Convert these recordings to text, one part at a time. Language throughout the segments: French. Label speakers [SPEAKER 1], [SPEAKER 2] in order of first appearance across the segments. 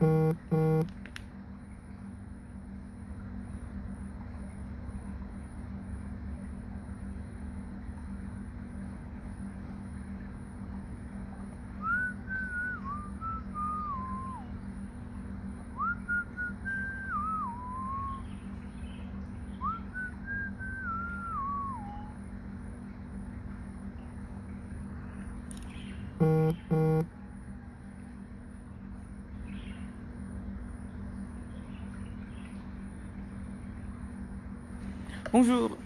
[SPEAKER 1] Mm-hmm. Bonjour.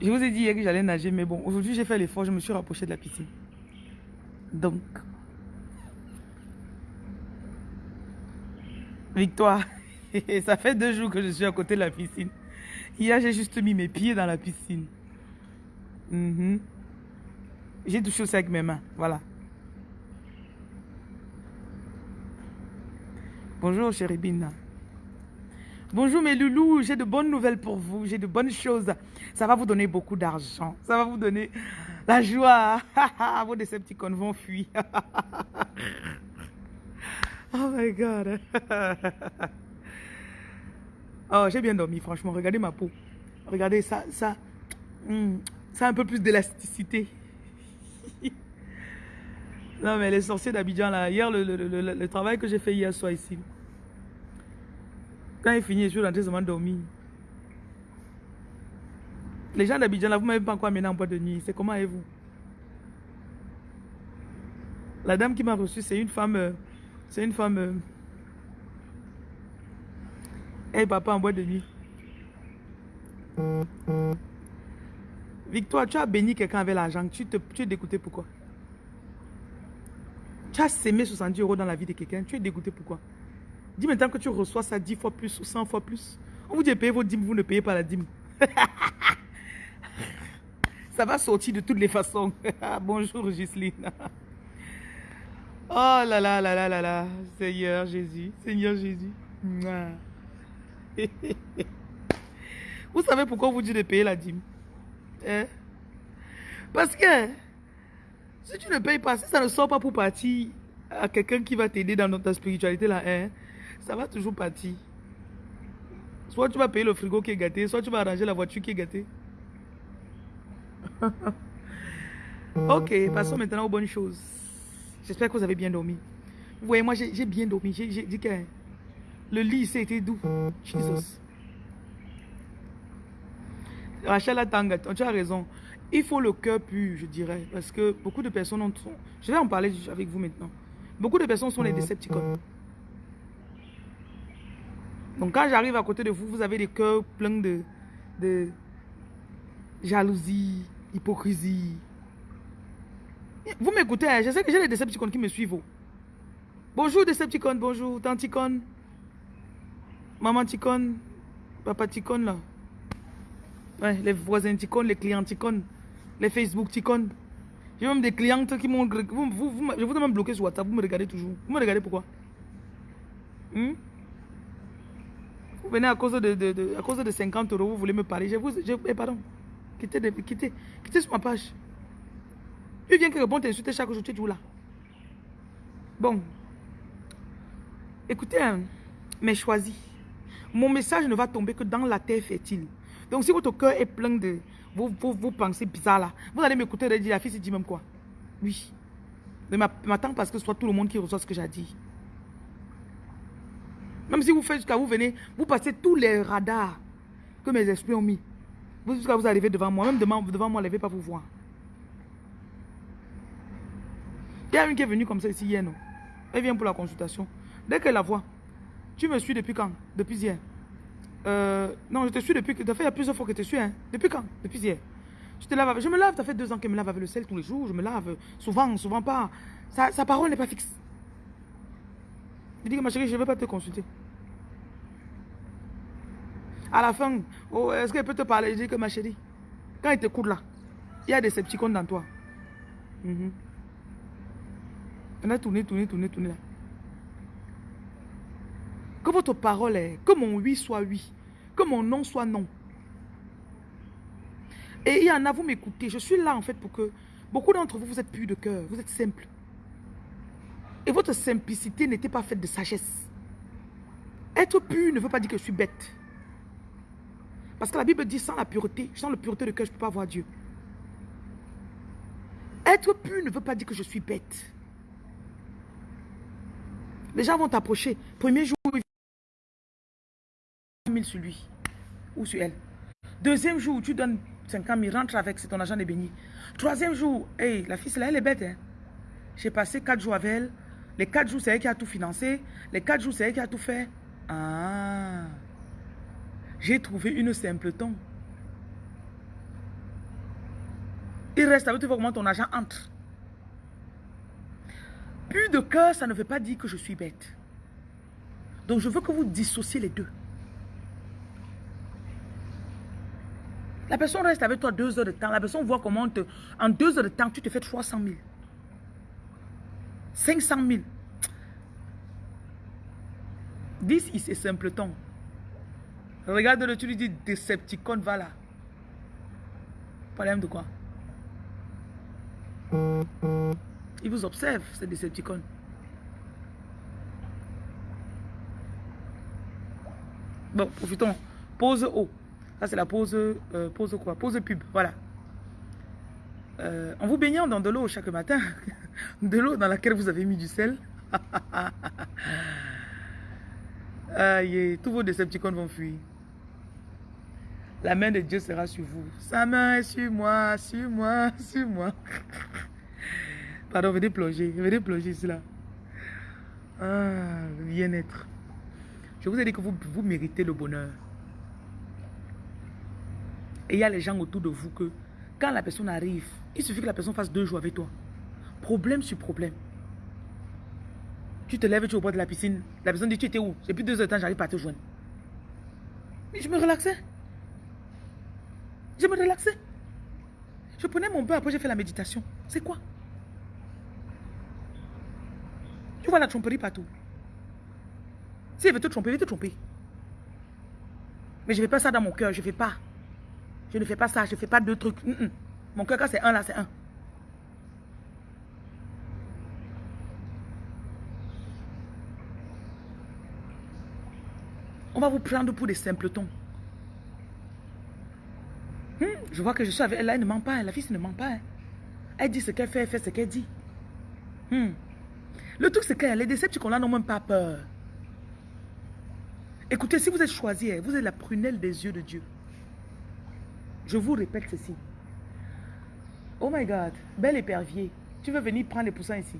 [SPEAKER 1] Je vous ai dit hier que j'allais nager, mais bon, aujourd'hui j'ai fait l'effort, je me suis rapproché de la piscine. Donc, Victoire, ça fait deux jours que je suis à côté de la piscine. Hier, j'ai juste mis mes pieds dans la piscine. Mhm. J'ai touché ça avec mes mains, voilà. Bonjour, chérie Bina. Bonjour mes loulous, j'ai de bonnes nouvelles pour vous, j'ai de bonnes choses. Ça va vous donner beaucoup d'argent, ça va vous donner la joie. Vos décepticons vont fuir. oh my God. oh, j'ai bien dormi, franchement. Regardez ma peau. Regardez ça, ça. Hmm, a un peu plus d'élasticité. non, mais les sorciers d'Abidjan, là, hier, le, travail que j'ai fait hier soir ici, quand il finit, je suis rentré seulement dormir. Les gens d'Abidjan, là, vous m'avez pas encore amené en boîte de nuit. C'est comment avez-vous La dame qui m'a reçu, c'est une femme... Euh, c'est une femme... Euh, papa en boîte de nuit. Victoire, tu as béni quelqu'un avec l'argent. Tu, te, tu es dégoûté pourquoi? Tu as sémé 70 euros dans la vie de quelqu'un. Tu es dégoûté pourquoi? Dis maintenant que tu reçois ça 10 fois plus ou 100 fois plus. On vous dit payer vos dîmes, vous ne payez pas la dîme. ça va sortir de toutes les façons. Bonjour Gisline. oh là là là là là là. Seigneur Jésus. Seigneur Jésus. vous savez pourquoi on vous dit de payer la dîme hein? Parce que si tu ne payes pas, si ça ne sort pas pour partir à quelqu'un qui va t'aider dans ta spiritualité là, hein, ça va toujours partir. Soit tu vas payer le frigo qui est gâté, soit tu vas arranger la voiture qui est gâtée. ok, passons maintenant aux bonnes choses. J'espère que vous avez bien dormi. Vous voyez, moi j'ai bien dormi. J'ai dit que le lit, c'était doux. Jesus. Rachel Atanga, tu as raison. Il faut le cœur pur, je dirais. Parce que beaucoup de personnes ont... Je vais en parler avec vous maintenant. Beaucoup de personnes sont les décepticons. Donc quand j'arrive à côté de vous, vous avez des cœurs pleins de, de jalousie, hypocrisie. Vous m'écoutez, hein? je sais que j'ai des Decepticons qui me suivent. Bonjour Decepticon, bonjour Tanticon, Maman Ticon, Papa Ticon là. Les voisins Ticon, les clients Ticon, les Facebook Ticon. J'ai même des clientes qui m'ont... Vous, vous, vous, je vous ai même bloqué sur WhatsApp, vous me regardez toujours. Vous me regardez pourquoi? Hmm? Vous venez à cause de, à cause de 50 euros, vous voulez me parler. Je vous, je, eh, pardon, quittez, quittez, quittez sur ma page. Il vient que bon t'insulter chaque jour, tu es toujours là. Bon. Écoutez, hein, mais choisis. Mon message ne va tomber que dans la terre fertile. Donc si votre cœur est plein de vos, pensées bizarres là, vous allez m'écouter et dire, la fille dit même quoi Oui. Mais m'attends parce que ce soit tout le monde qui reçoit ce que j'ai dit. Même si vous faites jusqu'à vous venez, vous passez tous les radars que mes esprits ont mis. Vous, jusqu'à vous arrivez devant moi. Même devant, devant moi, ne vais pas vous voir. Il y a une qui est venue comme ça ici hier, non? Elle vient pour la consultation. Dès qu'elle la voit, tu me suis depuis quand? Depuis hier. Euh, non, je te suis depuis... Ça fait il y a plusieurs fois que je te suis. Hein. Depuis quand? Depuis hier. Je te lave Je me lave, ça fait deux ans qu'elle me lave avec le sel tous les jours. Je me lave souvent, souvent pas. Sa, parole n'est pas fixe. Il dit que ma chérie, je ne vais pas te consulter. À la fin, oh, est-ce qu'elle peut te parler? Je dis que ma chérie, quand il te court là, il y a des scepticons dans toi. Mhm. On a tourné, tourné, tourné, là. Que votre parole est, que mon oui soit oui, que mon non soit non. Et il y en a, vous m'écoutez, je suis là en fait pour que beaucoup d'entre vous, vous êtes plus de cœur, vous êtes simple. Et votre simplicité n'était pas faite de sagesse. Être pur ne veut pas dire que je suis bête. Parce que la Bible dit sans la pureté, sans la pureté de cœur, je ne peux pas voir Dieu. Être pur ne veut pas dire que je suis bête. Les gens vont t'approcher. Premier jour, il 000 sur lui ou sur elle. Deuxième jour, tu donnes 50 000, rentre avec, c'est ton argent de béni. Troisième jour, hey, la fille, là, elle est bête. Hein? J'ai passé quatre jours avec elle. Les quatre jours, c'est elle qui a tout financé. Les quatre jours, c'est elle qui a tout fait. Ah, j'ai trouvé une simpleton. Il reste avec toi comment ton argent entre. Plus de cœur, ça ne veut pas dire que je suis bête. Donc je veux que vous dissociez les deux. La personne reste avec toi deux heures de temps. La personne voit comment en deux heures de temps, tu te fais 300 000. 500 000. 10 is a simpleton. Regarde-le, tu lui dis Decepticon, va là. Problème de quoi? Il vous observe, c'est Decepticon. Bon, profitons. Pause haut. Ça, c'est la pause, euh, pause quoi? Pause pub, voilà. Euh, en vous baignant dans de l'eau chaque matin, de l'eau dans laquelle vous avez mis du sel. Aïe, tous vos décepticons vont fuir. La main de Dieu sera sur vous. Sa main est sur moi, sur moi, sur moi. Pardon, venez plonger, venez plonger ici là. Ah, bien-être. Je vous ai dit que vous, vous méritez le bonheur. Et il y a les gens autour de vous que quand la personne arrive, il suffit que la personne fasse deux jours avec toi. Problème sur problème. Tu te lèves, tu es au bord de la piscine. La personne dit, tu étais où? Depuis deux heures de temps, j'arrive pas à te joindre. Mais je me relaxais. Je me relaxais. Je prenais mon bain, après j'ai fait la méditation. C'est quoi? Tu vois la tromperie partout. Si elle veut te tromper, elle veut te tromper. Mais je ne fais pas ça dans mon cœur, je ne fais pas. Je ne fais pas ça, je ne fais pas deux trucs. Mon cœur, quand c'est un, là, c'est un. On va vous prendre pour des simpletons. Hmm, je vois que je suis avec elle, elle ne ment pas, la fille ne ment pas. Hein. Elle dit ce qu'elle fait, elle fait ce qu'elle dit. Hmm. Le truc, c'est que les décepticons là n'ont même pas peur. Écoutez, si vous êtes choisi, hein, vous êtes la prunelle des yeux de Dieu. Je vous répète ceci. Oh my God, bel épervier, tu veux venir prendre les poussins ici?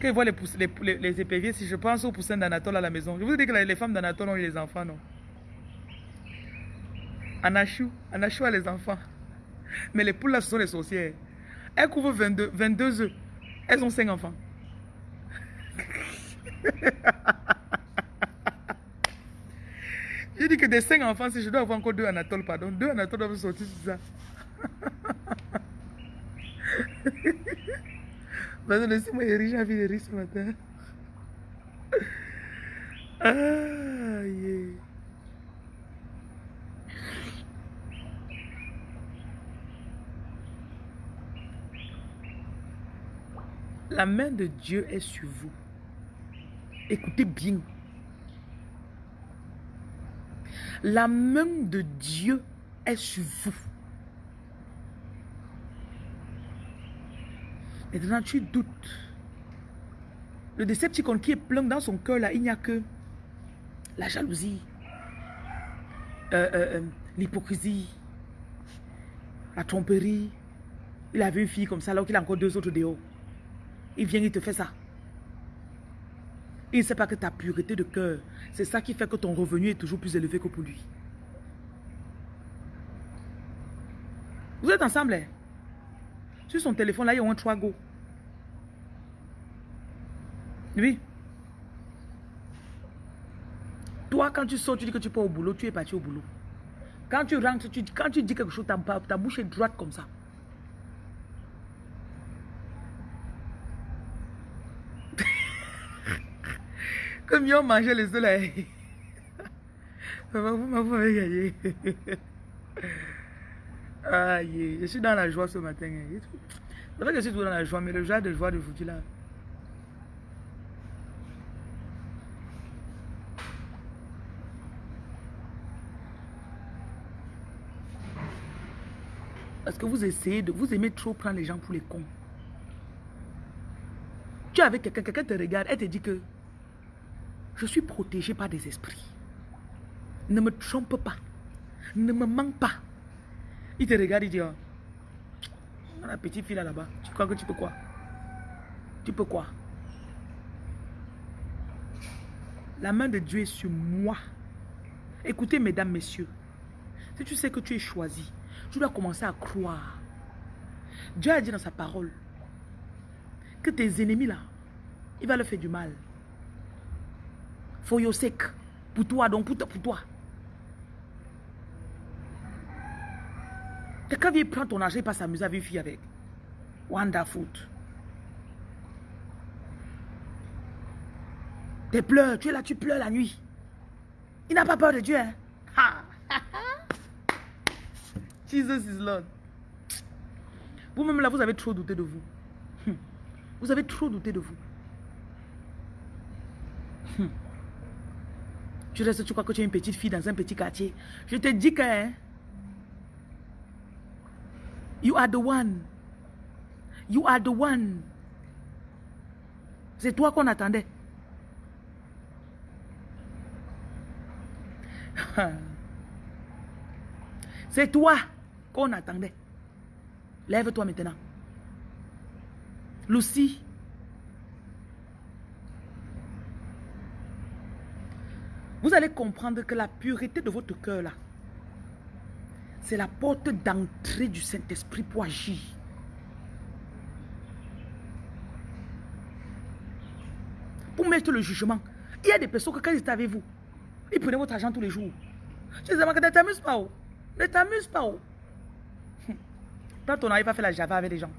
[SPEAKER 1] Quand voient les, éperviers, si je pense aux poussins d'Anatole à la maison, je vous dis que les femmes d'Anatole ont eu les enfants, non? Anachou, Anachou a les enfants. Mais les poules là, ce sont les sorcières. Elles couvrent 22, 22 œufs. Elles ont 5 enfants. J'ai dit que des 5 enfants, si je dois avoir encore 2 Anatole, pardon, 2 Anatole doivent sortir sur ça. Vas-y, laissez-moi riche, j'ai envie de rire ce matin. Ah, yeah. La main de Dieu est sur vous. Écoutez bien. La main de Dieu est sur vous. Maintenant, tu doutes. Le décepticon qui est plein dans son cœur, là, il n'y a que la jalousie, euh, euh, euh, l'hypocrisie, la tromperie. Il avait une fille comme ça, alors qu'il a encore deux autres dehors. Il vient, il te fait ça. Il ne sait pas que ta pureté de cœur, c'est ça qui fait que ton revenu est toujours plus élevé que pour lui. Vous êtes ensemble, hein? Sur son téléphone, là, il y a un 3 go. Oui. Toi, quand tu sors, tu dis que tu pars au boulot, tu es parti au boulot. Quand tu rentres, tu, quand tu dis quelque chose, ta bouche est droite comme ça. Comme ils ont mangé les soleils. Vous m'avez gagné. Aïe, je suis dans la joie ce matin. C'est vrai que je suis toujours dans la joie, mais le genre de joie de foutu là. Parce que vous essayez de... Vous aimez trop prendre les gens pour les cons. Tu es avec quelqu'un, quelqu'un te regarde, elle te dit que je suis protégé par des esprits. Ne me trompe pas. Ne me manque pas. Il te regarde, il dit, oh, la petite fille là-bas, tu crois que tu peux quoi? Tu peux quoi? La main de Dieu est sur moi. Écoutez, mesdames, messieurs, si tu sais que tu es choisi, tu dois commencer à croire. Dieu a dit dans sa parole que tes ennemis là, il va leur faire du mal. Your sake. Pour toi, donc pour, pour toi. Quelqu'un vient prendre ton argent et pas s'amuser avec une fille avec. Wonderful. Tu pleures, tu es là, tu pleures la nuit. Il n'a pas peur de Dieu. Hein? Jesus is Lord. Vous-même là, vous avez trop douté de vous. Hmm. Vous avez trop douté de vous. Hmm. Tu restes, tu crois que tu es une petite fille dans un petit quartier. Je te dis que... Hein, you are the one. You are the one. C'est toi qu'on attendait. C'est toi qu'on attendait. Lève-toi maintenant. Lucie. Vous allez comprendre que la pureté de votre cœur là, c'est la porte d'entrée du Saint-Esprit pour agir. Pour mettre le jugement. Il y a des personnes que quand ils étaient avec vous, ils prenaient votre argent tous les jours. Je disais, ne t'amuse pas. Oh. Ne t'amuse pas. Oh. Quand ton arrive à faire la java avec les gens,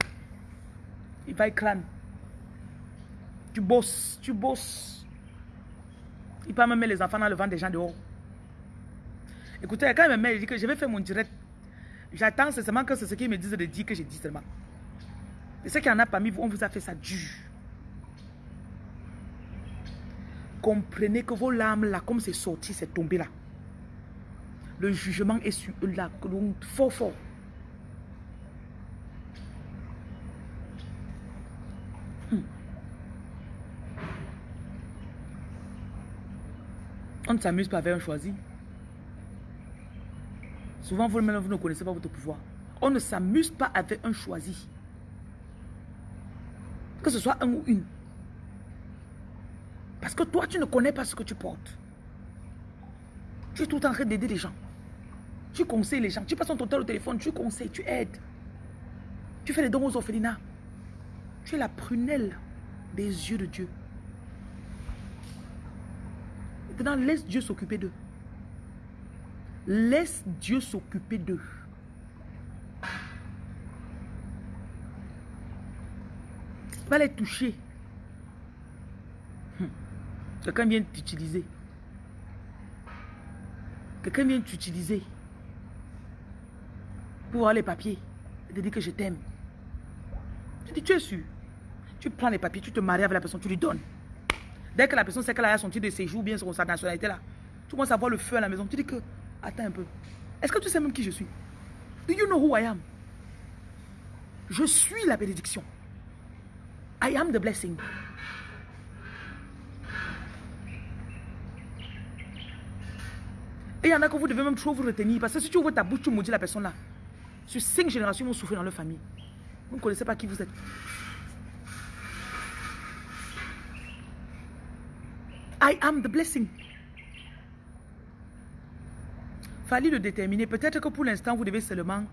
[SPEAKER 1] il va éclater. Tu bosses, tu bosses. Il peut même mettre les enfants dans le vent des gens dehors. Écoutez, quand il me met, il dit que je vais faire mon direct. J'attends seulement que c'est ce qu'il me disent de dire que j'ai dit seulement. Et ce qu'il y en a parmi vous, on vous a fait ça dur. Comprenez que vos larmes là, comme c'est sorti, c'est tombé là. Le jugement est sur eux là, fort fort. S'amuse pas avec un choisi. Souvent, vous-même, vous ne connaissez pas votre pouvoir. On ne s'amuse pas avec un choisi. Que ce soit un ou une. Parce que toi, tu ne connais pas ce que tu portes. Tu es tout en train d'aider les gens. Tu conseilles les gens. Tu passes ton temps au téléphone, tu conseilles, tu aides. Tu fais les dons aux orphelinats. Tu es la prunelle des yeux de Dieu. Maintenant, laisse Dieu s'occuper d'eux. Laisse Dieu s'occuper d'eux. Va les toucher. Hum. Quelqu'un vient t'utiliser. Quelqu'un vient t'utiliser. Pour avoir les papiers. Et te dire que je t'aime. Tu dis, tu es sûr? Tu prends les papiers, tu te maries avec la personne, tu lui donnes. Dès que la personne sait qu'elle a son titre de séjour, bien sur sa nationalité là, tu commences à voir le feu à la maison. Tu dis que, attends un peu. Est-ce que tu sais même qui je suis? Do you know who I am? Je suis la bénédiction. I am the blessing. Et il y en a que vous devez même trop vous retenir. Parce que si tu ouvres ta bouche, tu maudis la personne là. Sur cinq générations, vont souffrir dans leur famille. Vous ne connaissez pas qui vous êtes. I am the blessing. Fallait le déterminer. Peut-être que pour l'instant, vous devez seulement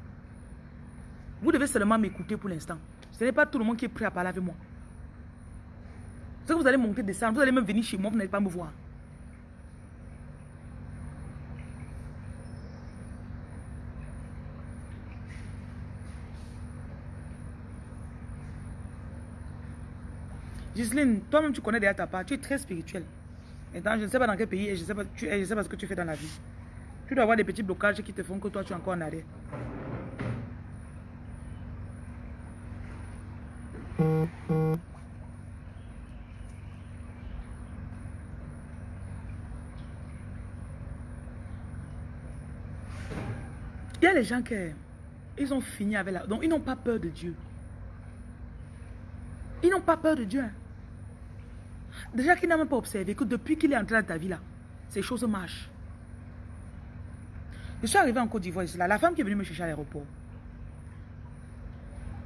[SPEAKER 1] vous devez seulement m'écouter pour l'instant. Ce n'est pas tout le monde qui est prêt à parler avec moi. C'est que vous allez monter, descendre, vous allez même venir chez moi, vous n'allez pas me voir. Giseline, toi-même tu connais derrière ta part, tu es très spirituelle. Maintenant, je ne sais pas dans quel pays et je ne sais, pas, ce que tu fais dans la vie. Tu dois avoir des petits blocages qui te font que toi, tu es encore en arrière. Il y a les gens qui ils ont fini avec la... Donc, ils n'ont pas peur de Dieu. Ils n'ont pas peur de Dieu. Hein. Déjà qu'ils n'ont même pas observé que depuis qu'il est entré dans ta vie là, ces choses marchent. Je suis arrivé en Côte d'Ivoire, la femme qui est venue me chercher à l'aéroport.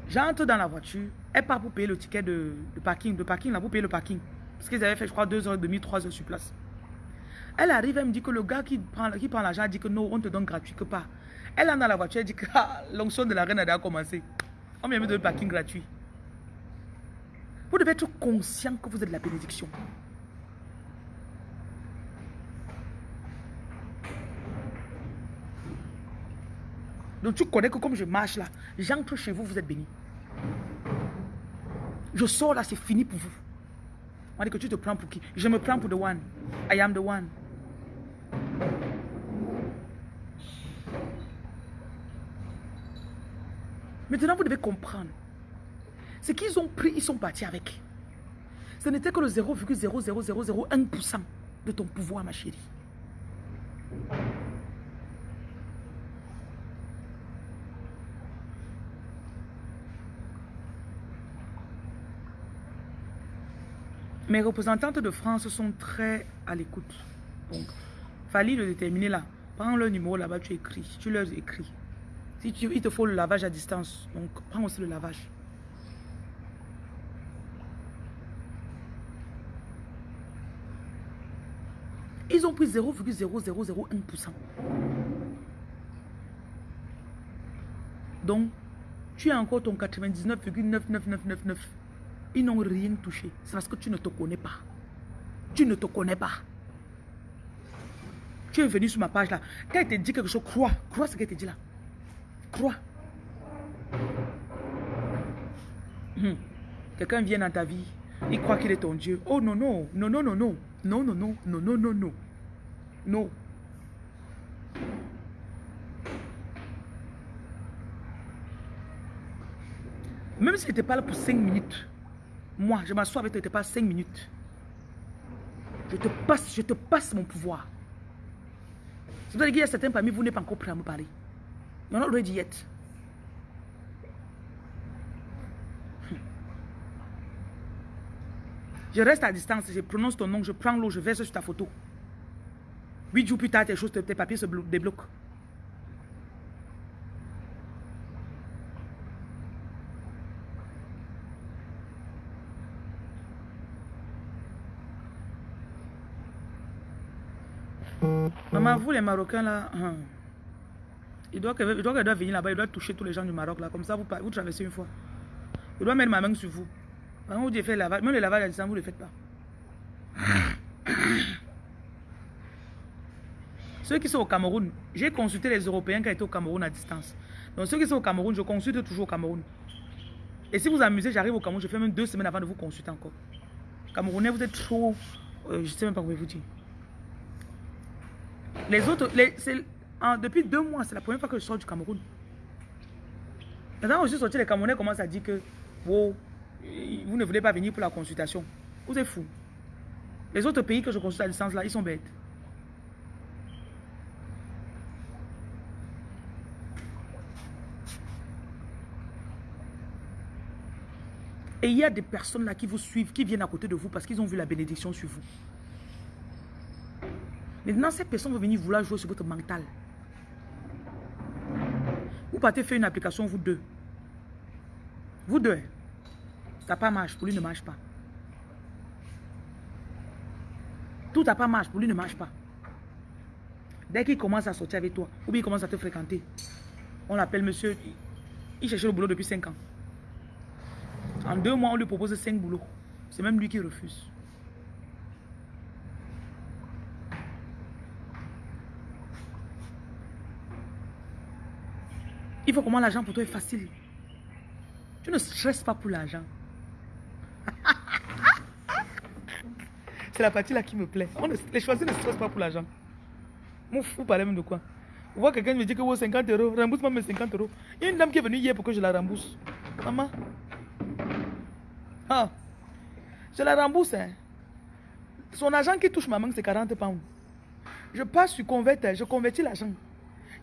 [SPEAKER 1] J'entre dans la voiture, elle part pour payer le ticket de, parking, de parking là, pour payer le parking. Parce qu'ils avaient fait, je crois, deux heures et demie, trois heures sur place. Elle arrive, elle me dit que le gars qui prend, qui prend l'argent dit que non, on te donne gratuit que pas. Elle est dans la voiture, elle dit que ah, l'onction de la reine a déjà commencé. On me donner le parking gratuit. Vous devez être conscient que vous êtes la bénédiction. Donc tu connais que comme je marche là, j'entre chez vous, vous êtes béni. Je sors là, c'est fini pour vous. On dit que tu te prends pour qui? Je me prends pour the one. I am the one. Maintenant, vous devez comprendre. Ce qu'ils ont pris, ils sont partis avec. Ce n'était que le 0,00001% de ton pouvoir, ma chérie. Mes représentantes de France sont très à l'écoute. Donc, fallait le déterminer là. Prends le numéro là-bas, tu écris. Tu leur écris. Si tu, il te faut le lavage à distance, donc prends aussi le lavage. Pris 0,0001%. Donc, tu as encore ton 99,99999. Ils n'ont rien touché. C'est parce que tu ne te connais pas. Tu ne te connais pas. Tu es venu sur ma page là. Quand elle te dit quelque chose, crois. Crois ce qu'elle te dit là. Crois. Hmm. Quelqu'un vient dans ta vie, il croit qu'il est ton Dieu. Oh non, non, non, non, non, non, non, non, non, non, non, non, non. Même si tu pas là pour 5 minutes, moi, je m'assois avec toi, tu pas 5 minutes. Je te passe, je te passe mon pouvoir. C'est pour ça qu'il y a certains parmi vous n'êtes pas encore prêts à me parler. You're not ready yet. Je reste à distance, je prononce ton nom, je prends l'eau, je verse sur ta photo. Huit jours plus tard, tes choses, tes papiers se débloquent. Maman, vous les Marocains là, hein, il doit qu'elle doit, doit, venir là-bas, il doit toucher tous les gens du Maroc là, comme ça vous, vous traversez une fois. Il doit mettre ma main sur vous. Quand vous dites faire le lavage, même le lavage à distance, vous ne le faites pas. Ceux qui sont au Cameroun, j'ai consulté les Européens qui étaient au Cameroun à distance. Donc ceux qui sont au Cameroun, je consulte toujours au Cameroun. Et si vous amusez, j'arrive au Cameroun, je fais même deux semaines avant de vous consulter encore. Camerounais, vous êtes trop... Euh, je ne sais même pas comment vous dire. Les autres, depuis deux mois, c'est la première fois que je sors du Cameroun. Maintenant, je suis sorti, les Camerounais commencent à dire que vous ne voulez pas venir pour la consultation. Vous êtes fous. Les autres pays que je consulte à distance, là, ils sont bêtes. Et il y a des personnes là qui vous suivent, qui viennent à côté de vous parce qu'ils ont vu la bénédiction sur vous. Maintenant, ces personnes vont venir vouloir jouer sur votre mental. Vous partez faire une application, vous deux. Vous deux. Ça pas marche, pour lui ne marche pas. Tout n'a pas marche, pour lui ne marche pas. Dès qu'il commence à sortir avec toi, ou bien il commence à te fréquenter, on l'appelle monsieur, il cherchait le boulot depuis 5 ans. En deux mois, on lui propose 5 boulots. C'est même lui qui refuse. Il faut comment l'argent pour toi est facile. Tu ne stresses pas pour l'argent. C'est la partie là qui me plaît. On ne, les choisir ne stressent pas pour l'argent. Mon fou parlait même de quoi? Vous voyez quelqu'un me dit que vous 50 euros, rembourse-moi mes 50 euros. Il y a une dame qui est venue hier pour que je la rembourse. Maman. Ah. Je la rembourse. Hein. Son argent qui touche ma main, c'est 40 pounds. Je passe sur convertir, je convertis l'argent.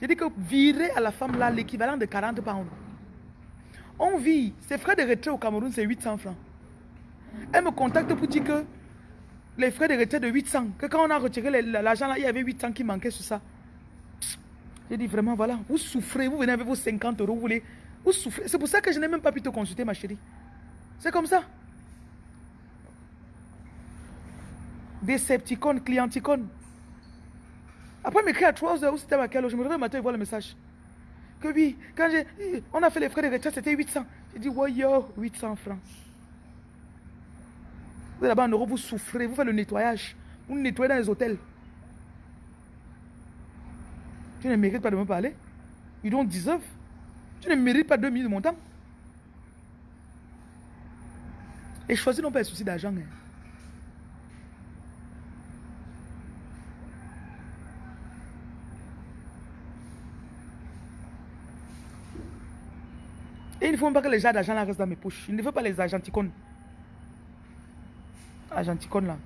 [SPEAKER 1] J'ai dit que virer à la femme là l'équivalent de 40 pounds. On vit, ses frais de retrait au Cameroun, c'est 800 francs. Elle me contacte pour dire que les frais de retrait de 800, que quand on a retiré l'argent là, il y avait 800 qui manquaient sur ça. J'ai dit vraiment, voilà, vous souffrez, vous venez avec vos 50 euros, vous voulez, vous souffrez. C'est pour ça que je n'ai même pas pu te consulter, ma chérie. C'est comme ça. Decepticon, clienticon. Après, m'écrit à 3 heures, c'était à quelle heure Je me réveille le matin et vois le message. Que oui, quand j'ai, on a fait les frais de retrait, c'était 800. J'ai dit, ouais, yo, 800 francs. Vous êtes là-bas en Europe, vous souffrez, vous faites le nettoyage. Vous nettoyez dans les hôtels. Tu ne mérites pas de me parler. You don't deserve. Tu ne mérites pas 2 minutes de mon temps. Et choisir non pas un souci d'argent. Hein. Et il ne faut pas que les gens d'argent restent dans mes poches. Il ne faut pas les agenticones. Agenticones là.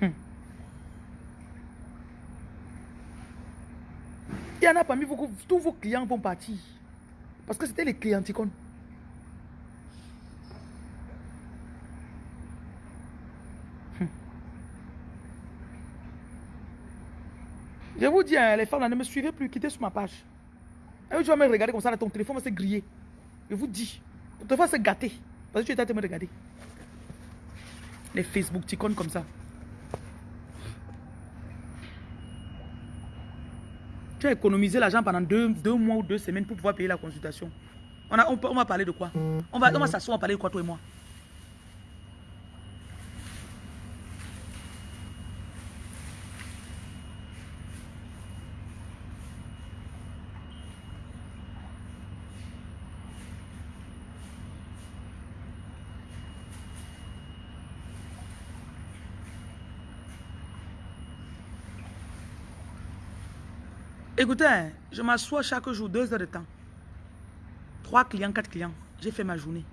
[SPEAKER 1] Hmm. Il y en a parmi vous, tous vos clients vont partir. Parce que c'était les clienticones. Je vous dis, hein, les femmes ne me suivez plus, quittez sur ma page. Tu vas me regarder comme ça, ton téléphone va se griller. Je vous dis, ton téléphone va se gâter. Parce que tu train de me regarder. Les Facebook ticons comme ça. Tu as économisé l'argent pendant deux, mois ou deux semaines pour pouvoir payer la consultation. On, on, va parler de quoi? On va, on va s'asseoir, on va parler de quoi toi et moi? Écoutez, je m'assois chaque jour deux heures de temps. Trois clients, quatre clients. J'ai fait ma journée.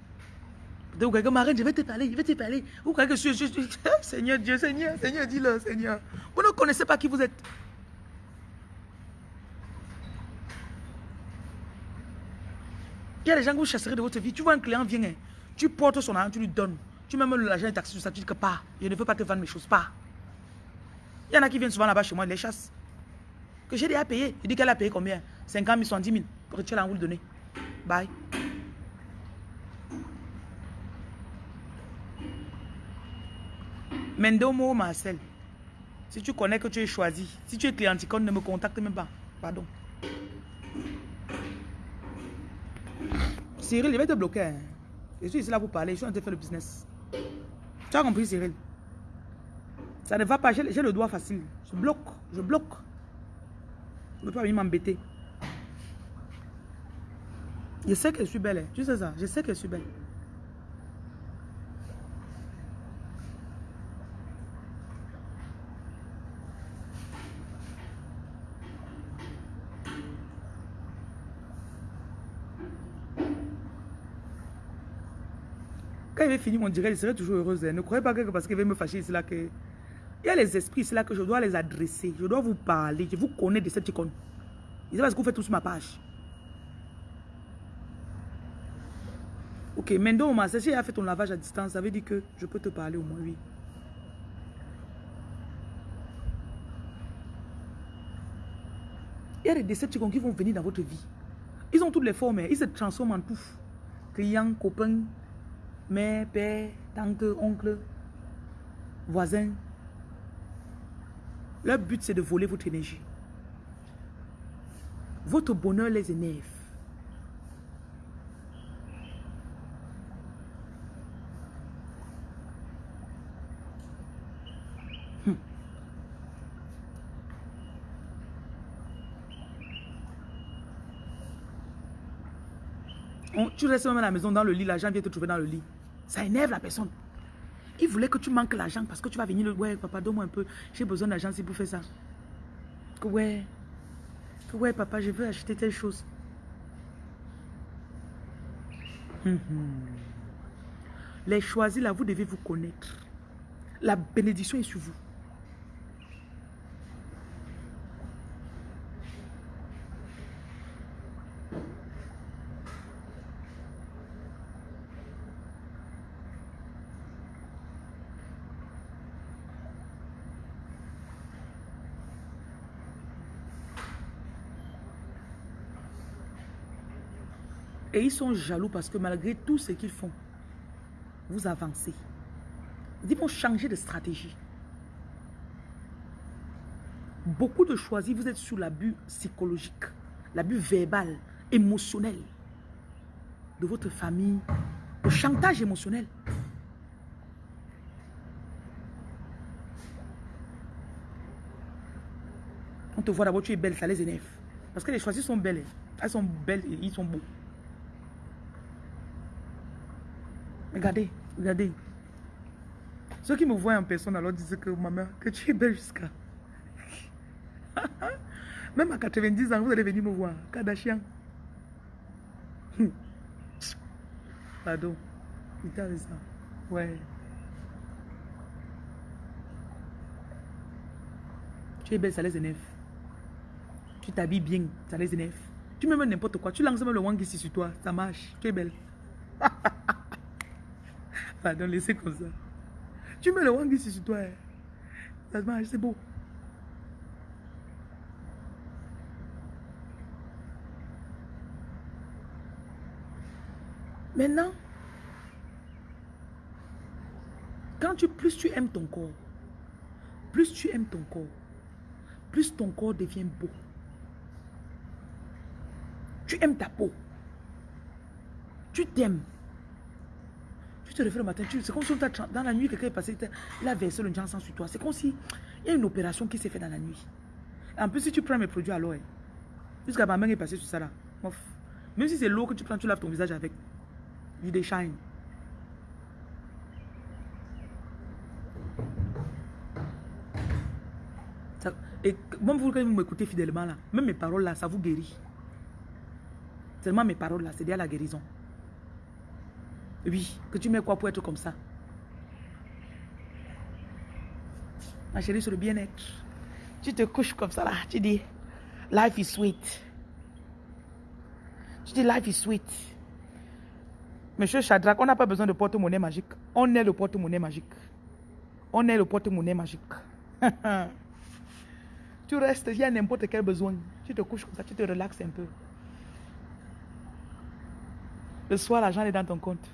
[SPEAKER 1] Vous quelqu'un m'arrête, je vais te parler, je vais te parler. Vous croyez que je suis... Seigneur Dieu, Seigneur, Seigneur, dis-le, Seigneur. Vous ne connaissez pas qui vous êtes. Il y a des gens que vous chasserez de votre vie. Tu vois un client vient, hein. tu portes son argent, tu lui donnes. Tu mets même l'argent et taxi sur ça, tu dis que pas. Je ne veux pas te vendre mes choses, pas. Il y en a qui viennent souvent là-bas chez moi, ils les chassent que j'ai déjà payé. Il dit qu'elle a payé combien? 50 000, 70 000. Pour tu l'as vous le donner. Bye. Mendomo Marcel. Si tu connais que tu es choisi, si tu es clienticone, ne me contacte même pas. Pardon. Cyril, il va te bloquer. Hein. Je suis ici là pour parler. Je suis en train de faire le business. Tu as compris, Cyril? Ça ne va pas. J'ai le doigt facile. Je bloque. Je bloque. Ne peux pas venir m'embêter. Je sais que je suis belle. Tu sais ça? Je sais que je suis belle. Quand il va finir mon direct, je serai toujours heureuse. Hein. Ne croyez pas que parce qu'il va me fâcher, c'est là que... Il y a les esprits, c'est là que je dois les adresser. Je dois vous parler. Je vous connais de cette icône. C'est parce que vous faites tout sur ma page. Ok, maintenant, ma si a fait ton lavage à distance, ça veut dire que je peux te parler au moins, oui. Il y a des décepticons qui vont venir dans votre vie. Ils ont toutes les formes, hein. ils se transforment en tout. Client, copain, mère, père, tante, oncle, voisin, leur but, c'est de voler votre énergie. Votre bonheur les énerve. Hmm. tu restes même à la maison dans le lit, l'argent vient te trouver dans le lit. Ça énerve la personne. Il voulait que tu manques l'argent parce que tu vas venir le... Ouais, papa, donne-moi un peu. J'ai besoin d'argent si pour faire ça. Que ouais. Que ouais, papa, je veux acheter telle chose. Hum, hum. Les choisis là, vous devez vous connaître. La bénédiction est sur vous. Ils sont jaloux parce que malgré tout ce qu'ils font, vous avancez. Ils vont changer de stratégie. Beaucoup de choisis, vous êtes sous l'abus psychologique, l'abus verbal, émotionnel de votre famille, le chantage émotionnel. On te voit d'abord, tu es belle, ça les énerve. Parce que les choisis sont belles. Elles sont belles et ils sont beaux. Regardez, regardez. Ceux qui me voient en personne alors disent que ma mère, que tu es belle jusqu'à. Même à 90 ans, vous allez venir me voir. Kardashian. Pardon. Il t'a ça. Ouais. Tu es belle, ça les énerve. Tu t'habilles bien, ça les énerve. Tu me mets n'importe quoi. Tu lances même le wang ici sur toi. Ça marche. Tu es belle. Pardon, laissez comme ça. Tu mets le wang ici sur toi. Hein. Ça marche, c'est beau. Maintenant, quand tu, plus tu aimes ton corps, plus tu aimes ton corps, plus ton corps devient beau. Tu aimes ta peau. Tu t'aimes. Tu te réveilles le matin, c'est comme si dans la nuit, quelqu'un est passé, il a versé le sang sur toi. C'est comme si il y a une opération qui s'est faite dans la nuit. En plus, si tu prends mes produits à l'eau, jusqu'à ma main est passée sur ça là. Même si c'est l'eau que tu prends, tu laves ton visage avec. Il déchaîne. et même vous, quand vous m'écoutez fidèlement là, même mes paroles là, ça vous guérit. Seulement mes paroles là, c'est déjà la guérison. Oui, que tu mets quoi pour être comme ça? Ma chérie, sur le bien-être. Tu te couches comme ça là, tu dis, life is sweet. Tu dis, life is sweet. Monsieur Shadrach, on n'a pas besoin de porte-monnaie magique. On est le porte-monnaie magique. On est le porte-monnaie magique. tu restes, il y a n'importe quel besoin. Tu te couches comme ça, tu te relaxes un peu. Le soir, l'argent est dans ton compte.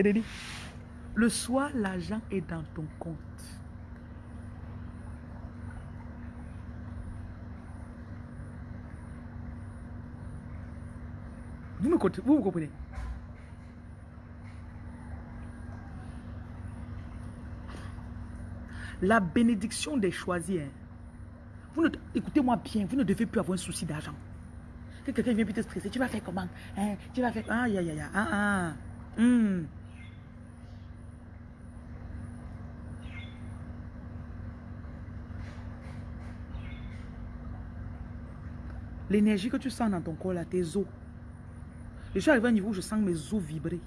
[SPEAKER 1] Et dit, le soir, l'argent est dans ton compte. Vous me, vous comprenez? La bénédiction des choisis. Hein. Écoutez-moi bien, vous ne devez plus avoir un souci d'argent. Que quelqu'un vient te stresser, tu vas faire comment? Hein? Tu vas faire... Ah, ya, ya, ya. Ah, ah. Hmm. L'énergie que tu sens dans ton corps, là, tes os. Je suis arrivé à un niveau où je sens mes os vibrer.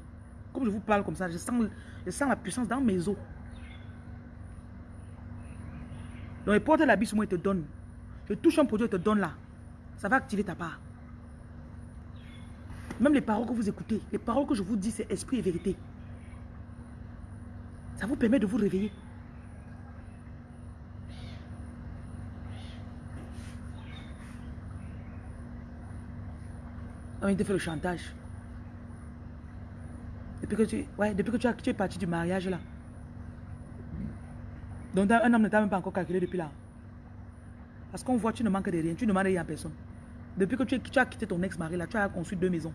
[SPEAKER 1] Comme je vous parle comme ça, je sens, je sens la puissance dans mes os. Donc, il porte la bise moi, il te donne. Je touche un produit, il te donne là. Ça va activer ta part. Même les paroles que vous écoutez, les paroles que je vous dis, c'est esprit et vérité. Ça vous permet de vous réveiller. On il te fait le chantage. Depuis que tu, ouais, depuis que tu, as, es parti du mariage là. Donc un homme ne t'a même pas encore calculé depuis là. Parce qu'on voit tu ne manques de rien, tu ne demandes rien à personne. Depuis que tu, tu as quitté ton ex-mari là, tu as construit deux maisons.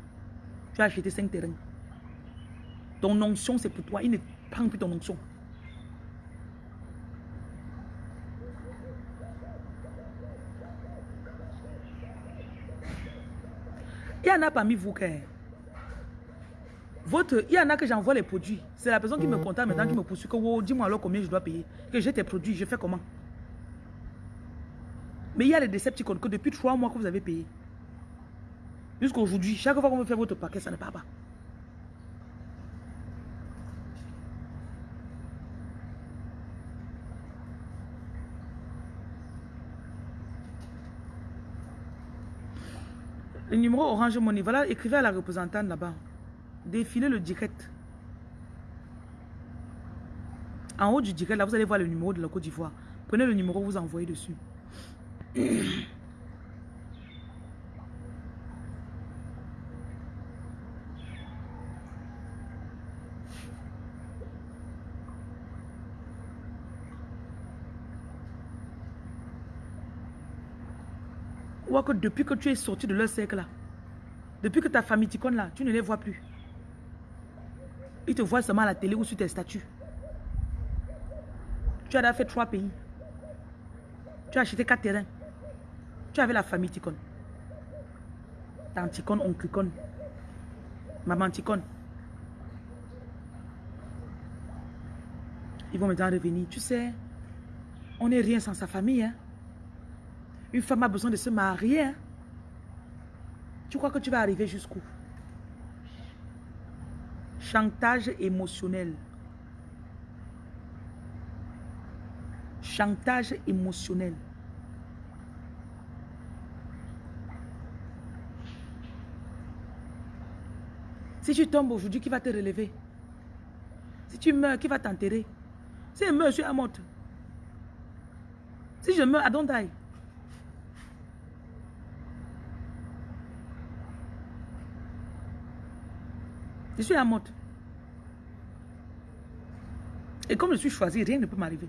[SPEAKER 1] Tu as acheté cinq terrains. Ton onction c'est pour toi, il ne prend plus ton onction. En a parmi vous qui... Votre, il y en a que j'envoie les produits. C'est la personne qui me contacte maintenant qui me poursuit. Que, dis-moi alors combien je dois payer. Que j'ai tes produits, je fais comment? Mais il y a les Decepticons que depuis trois mois que vous avez payé. Jusqu'à aujourd'hui, chaque fois qu'on veut faire votre paquet, ça ne part pas. Le numéro Orange Money, voilà, écrivez à la représentante là-bas. Défilez le direct. En haut du direct, là, vous allez voir le numéro de la Côte d'Ivoire. Prenez le numéro, vous envoyez dessus. Que depuis que tu es sorti de leur cercle là, depuis que ta famille t'icône là, tu ne les vois plus. Ils te voient seulement à la télé ou sur tes statuts. Tu as fait trois pays. Tu as acheté quatre terrains. Tu avais la famille Ticone. Tante oncle Ticone, maman Ticone. Ils vont maintenant revenir. Tu sais, on n'est rien sans sa famille. Hein? Une femme a besoin de se marier. Hein? Tu crois que tu vas arriver jusqu'où? Chantage émotionnel. Chantage émotionnel. Si tu tombes aujourd'hui, qui va te relever? Si tu meurs, qui va t'enterrer? Si je meurs, je suis à mort. Si je meurs, I don't. Je suis à mort. Et comme je suis choisi, rien ne peut m'arriver.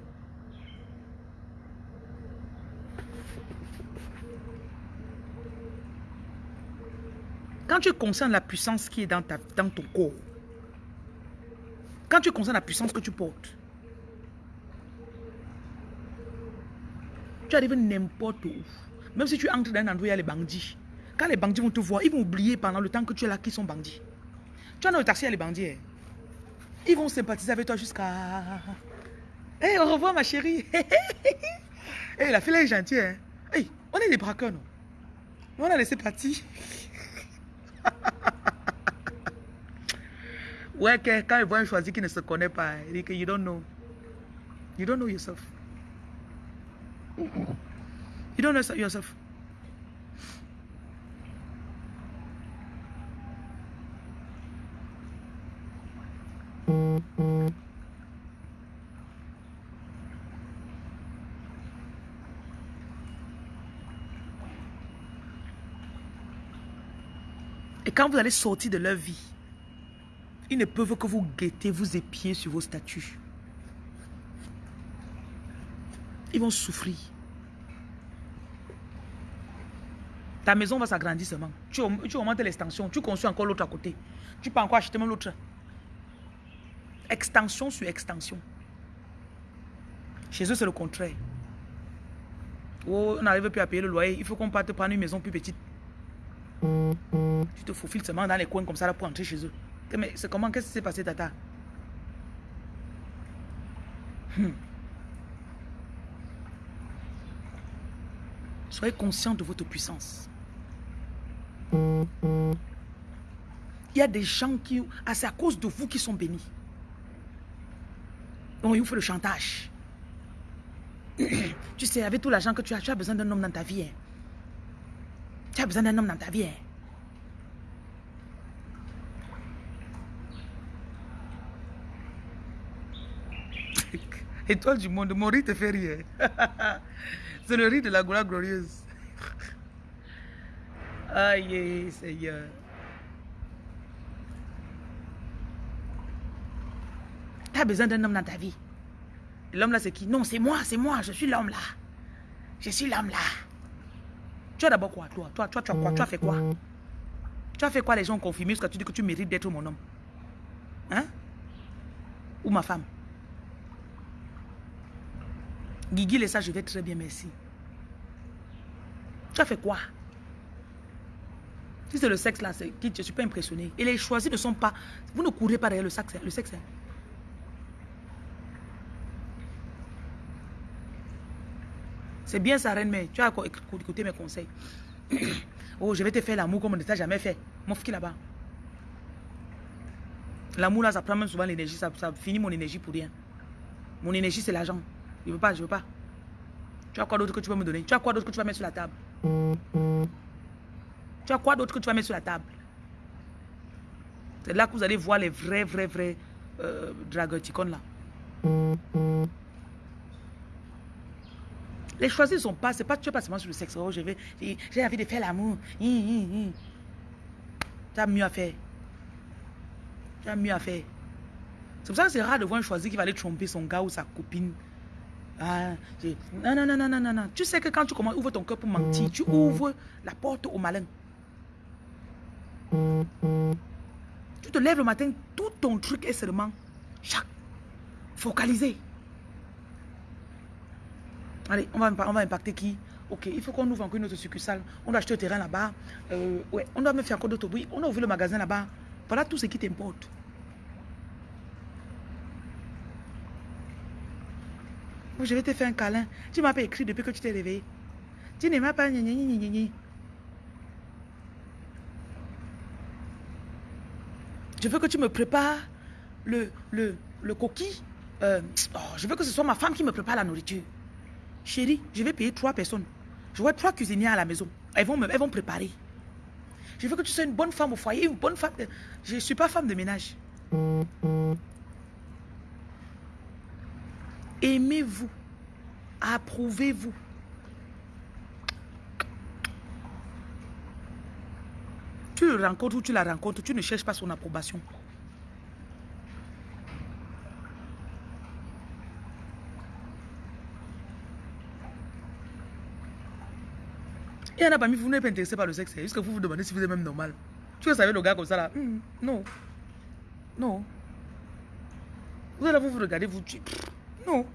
[SPEAKER 1] Quand tu es conscient de la puissance qui est dans, ta, dans ton corps, quand tu es conscient de la puissance que tu portes, tu arrives n'importe où. Même si tu entres dans un endroit où il y a les bandits. Quand les bandits vont te voir, ils vont oublier pendant le temps que tu es là qu'ils sont bandits. Tu as dans le taxi, les bandits. Ils vont sympathiser avec toi jusqu'à... Hey, au revoir ma chérie. hey, la fille est gentille. Hein. Hey, on est des braqueurs, non? On a laissé partir. ouais, quand ils voient un choisi qui ne se connaît pas, il dit que you don't know. You don't know yourself. You don't know yourself. Et quand vous allez sortir de leur vie, ils ne peuvent que vous guetter, vous épier sur vos statuts. Ils vont souffrir. Ta maison va s'agrandir seulement. Tu, augmentes l'extension, tu construis encore l'autre à côté. Tu peux encore acheter même l'autre. Extension sur extension. Chez eux, c'est le contraire. Oh, on n'arrive plus à payer le loyer. Il faut qu'on parte prendre une maison plus petite. Tu te faufiles seulement dans les coins comme ça pour entrer chez eux. Mais c'est comment? Qu'est-ce qui s'est passé, Tata? Hmm. Soyez conscient de votre puissance. Il y a des gens qui... Ah, c'est à cause de vous qui sont bénis. Donc, il vous faut le chantage. tu sais, avec tout l'argent que tu as, tu as besoin d'un homme dans ta vie. Hein. Tu as besoin d'un homme dans ta vie. Hein. Étoile du monde, mon riz te fait rire. C'est le riz de la gloire glorieuse. Aïe, Seigneur. As besoin d'un homme dans ta vie. L'homme là, c'est qui? Non, c'est moi, c'est moi, je suis l'homme là. Je suis l'homme là. Tu as d'abord quoi Toi, toi, toi, tu as quoi? Tu as fait quoi? Tu as fait quoi les gens ont confirmé parce que tu dis que tu mérites d'être mon homme? Hein? Ou ma femme? Guigui, et ça, je vais très bien, merci. Tu as fait quoi? Si c'est le sexe là, c'est je ne suis pas impressionné. Et les choisis ne sont pas... Vous ne courez pas derrière le sexe. Le sexe hein? C'est bien ça, reine, mais tu as écouté mes conseils. oh, je vais te faire l'amour comme on ne t'a jamais fait. Mon qui là-bas. L'amour là, ça prend même souvent l'énergie. Ça, ça, finit mon énergie pour rien. Mon énergie, c'est l'argent. Je veux pas, je veux pas. Tu as quoi d'autre que tu peux me donner? Tu as quoi d'autre que tu vas mettre sur la table? Tu as quoi d'autre que tu vas mettre sur la table? C'est là que vous allez voir les vrais, vrais, vrais euh, là. Les choisis ne sont pas, c'est pas, tu es pas seulement sur le sexe. Oh, je j'ai envie de faire l'amour. Tu as mieux à faire. Tu as mieux à faire. C'est pour ça que c'est rare de voir un choisi qui va aller tromper son gars ou sa copine. Ah, non, non, non, non, non, non, non. Tu sais que quand tu commences, ouvres ton cœur pour mentir, tu ouvres la porte au malin. Tu te lèves le matin, tout ton truc est seulement chaque, focalisé. Allez, on va, on va impacter qui? Ok, il faut qu'on ouvre encore une autre succursale. On doit acheter un terrain là-bas. Euh, ouais, on doit me faire encore d'autres bruits. On a ouvert le magasin là-bas. Voilà tout ce qui t'importe. Je vais te faire un câlin. Tu m'as pas écrit depuis que tu t'es réveillé. Tu ne m'as pas... Je veux que tu me prépares le, le, le coquille. Euh, oh, je veux que ce soit ma femme qui me prépare la nourriture. Chérie, je vais payer trois personnes. Je vois trois cuisinières à la maison. Elles vont, préparer. Je veux que tu sois une bonne femme au foyer, une bonne femme. Je ne suis pas femme de ménage. Aimez-vous. Approuvez-vous. Tu le rencontres ou tu la rencontres, tu ne cherches pas son approbation. Il y en a parmi vous, vous n'êtes pas intéressé par le sexe. Est-ce que vous vous demandez si vous êtes même normal. Tu veux savoir le gars comme ça là? Hmm, Non. Non. Vous allez vous, vous regardez, vous Non.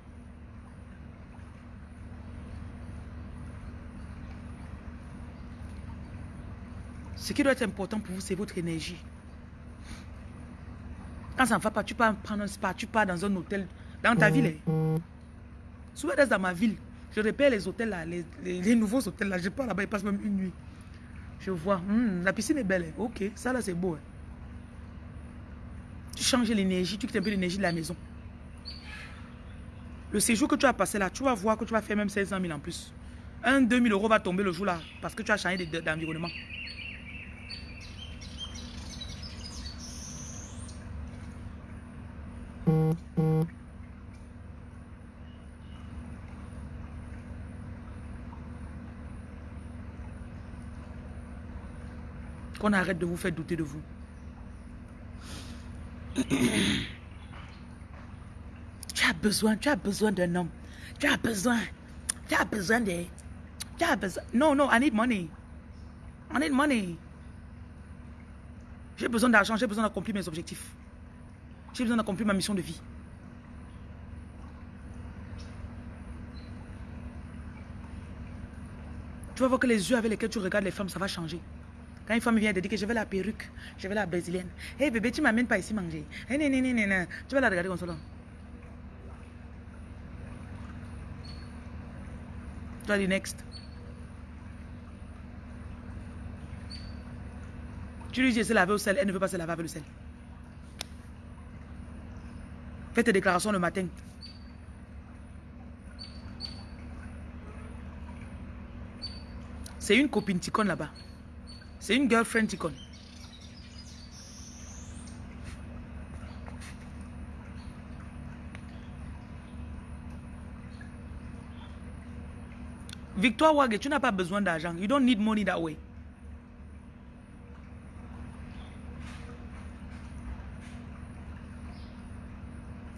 [SPEAKER 1] Ce qui doit être important pour vous, c'est votre énergie. Quand ça ne va pas, tu peux prendre un spa, tu pars dans un hôtel, dans ta ville. Hein. Souvent, dans ma ville, je répète les hôtels là, les, nouveaux hôtels là, je pars là-bas, ils passent même une nuit. Je vois, hmm, la piscine est belle. Ok, ça là c'est beau. Hein. Tu changes l'énergie, tu quittes un peu l'énergie de la maison. Le séjour que tu as passé là, tu vas voir que tu vas faire même 1600 000 en plus. Un 2000 euros va tomber le jour là parce que tu as changé d'environnement. Arrête de vous faire douter de vous. tu as besoin, tu as besoin d'un homme. Tu as besoin, tu as besoin de... Tu as besoin... Non, non, I need money. I need money. J'ai besoin d'argent, j'ai besoin d'accomplir mes objectifs. J'ai besoin d'accomplir ma mission de vie. Tu vas voir que les yeux avec lesquels tu regardes les femmes, ça va changer. Quand une femme vient te dire que je veux la perruque, je veux la brésilienne. Hé hey, bébé, tu m'amènes pas ici manger. Hey, non, non, non, Tu vas la regarder comme ça. Tu vas dire next. Tu lui dis de laver au sel, elle ne veut pas se laver avec le sel. Fais tes déclarations le matin. C'est une copine ticone là-bas. C'est une girlfriend icon. Victoire Wage, tu n'as pas besoin d'argent. You don't need money that way.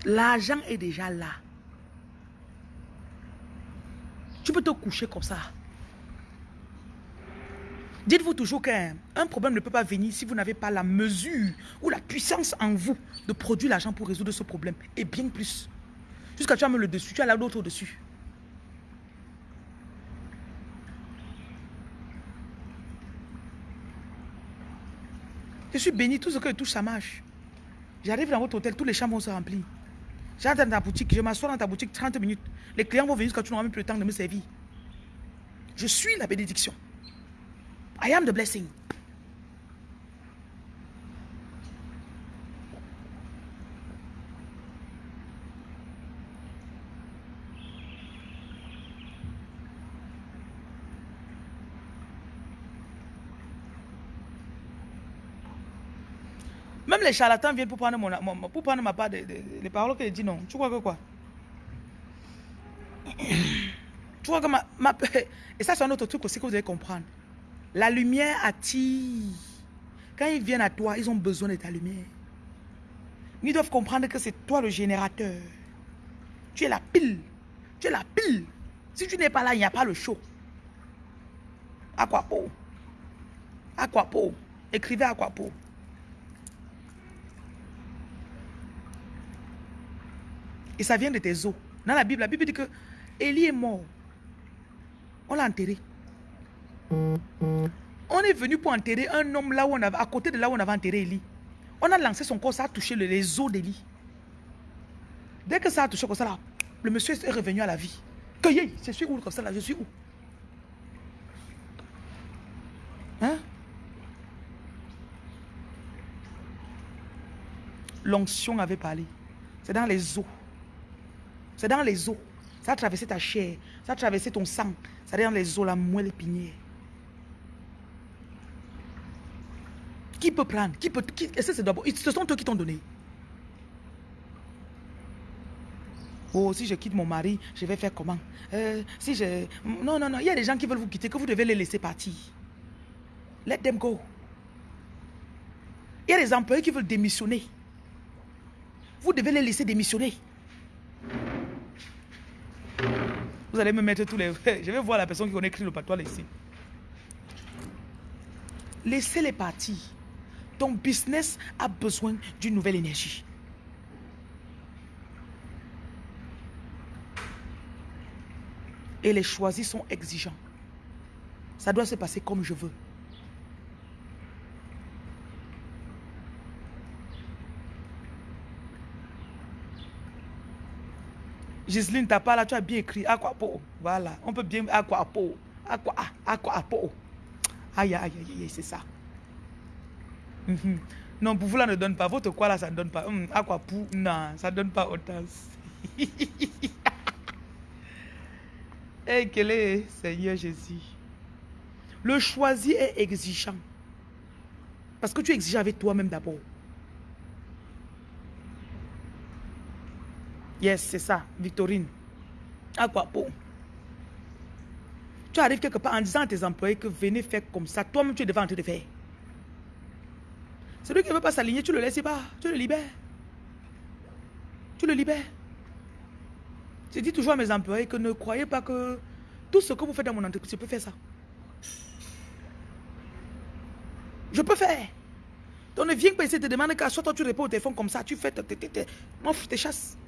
[SPEAKER 1] L'argent est déjà là. Tu peux te coucher comme ça. Dites-vous toujours qu'un problème ne peut pas venir si vous n'avez pas la mesure ou la puissance en vous de produire l'argent pour résoudre ce problème. Et bien plus. Jusqu'à tu as le dessus, tu as l'autre au-dessus. Je suis béni, tout ce que je touche, ça marche. J'arrive dans votre hôtel, tous les chambres vont se remplir. J'entre dans ta boutique, je m'assois dans ta boutique 30 minutes. Les clients vont venir quand tu n'auras même plus le temps de me servir. Je suis la bénédiction. I am the blessing. Même les charlatans viennent pour prendre, mon, pour prendre ma part des les paroles que je dis non. Tu crois que quoi? Tu crois que ma, ma... Et ça, c'est un autre truc aussi que vous devez comprendre. La lumière attire. Quand ils viennent à toi, ils ont besoin de ta lumière. Ils doivent comprendre que c'est toi le générateur. Tu es la pile. Tu es la pile. Si tu n'es pas là, il n'y a pas le show. Aquapo. Aquapo. Écrivez Aquapo. Et ça vient de tes os. Dans la Bible, la Bible dit que Élie est mort. On l'a enterré. On est venu pour enterrer un homme là où on avait, à côté de là où on avait enterré Élie. On a lancé son corps, ça a touché les os d'Élie. Dès que ça a touché comme ça, là, le monsieur est revenu à la vie. Que je suis où comme ça là, je suis où? Hein? L'onction avait parlé. C'est dans les os. C'est dans les os. Ça a traversé ta chair. Ça a traversé ton sang. Ça dans les os, la moelle épinière. Qui peut prendre? Qui peut Est-ce que c'est d'abord Ce sont eux qui t'ont donné. Oh, si je quitte mon mari, je vais faire comment? Euh, Si je... Non, non, non. Il y a des gens qui veulent vous quitter, que vous devez les laisser partir. Let them go. Il y a des employés qui veulent démissionner. Vous devez les laisser démissionner. Vous allez me mettre tous les... Je vais voir la personne qui connaît le patois ici. Laissez-les partir. Ton business a besoin d'une nouvelle énergie. Et les choisis sont exigeants. Ça doit se passer comme je veux. Gisline, t'as pas là, tu as bien écrit Aquapo. Voilà, on peut bien Aquapo. Aqua, Aquapo. Aïe, aïe, aïe, aïe, c'est ça. Mhm. Non, pour vous là ne donne pas. Votre quoi là, ça ne donne pas. Hum, aquapou, non, ça ne donne pas autant. hey, quel est Seigneur Jésus? Le choisi est exigeant. Parce que tu exiges avec toi-même d'abord. Yes, c'est ça, Victorine. À quoi pour Tu arrives quelque part en disant à tes employés que venez faire comme ça. Toi-même, tu es devant en train de faire. Celui qui ne veut pas s'aligner, tu le laisses pas. Tu le libères. Tu le libères. Je dis toujours à mes employés que ne croyez pas que tout ce que vous faites dans mon entreprise, je peux faire ça. Je peux faire. Donc ne viens pas essayer de demander qu'à soit toi tu réponds au téléphone comme ça, tu fais, moi je te chasse.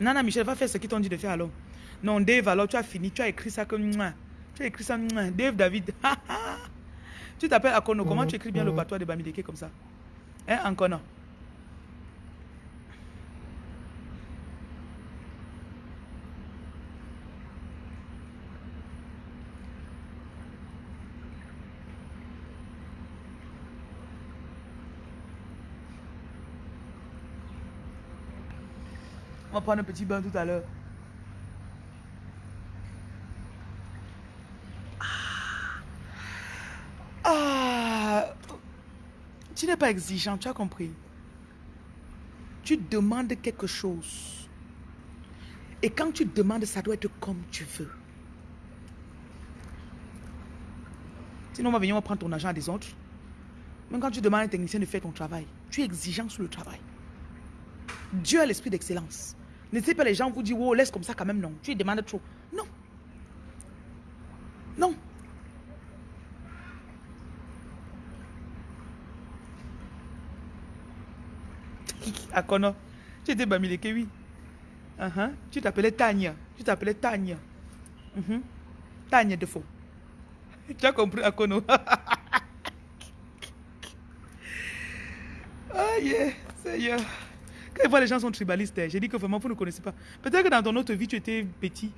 [SPEAKER 1] Nana Michel, va faire ce qu'ils t'ont dit de faire alors. Non, Dave, alors tu as fini, tu as écrit ça comme... Tu as écrit ça, Dave David. tu t'appelles Akono, comment tu écris bien le patois de Bamideke comme ça? Hein, Akono On va prendre un petit bain tout à l'heure. Ah. Tu n'es pas exigeant, tu as compris. Tu demandes quelque chose. Et quand tu demandes, ça doit être comme tu veux. Sinon, on va venir on prendre ton argent des autres. Même quand tu demandes à un technicien de faire ton travail, tu es exigeant sur le travail. Dieu a l'esprit d'excellence. Sais pas les gens vous disent, oh, laisse comme ça quand même, non. Tu demandes trop. Non. Non. Tu étais Bamileke, oui. Uh -huh. Tu t'appelais Tania. Tu t'appelais Tania. Uh -huh. Tania de faux. tu as compris, Akono. ah, yeah, Seigneur. Quand je vois les gens sont tribalistes, j'ai dit que vraiment, vous ne connaissez pas. Peut-être que dans ton autre vie, tu étais petit.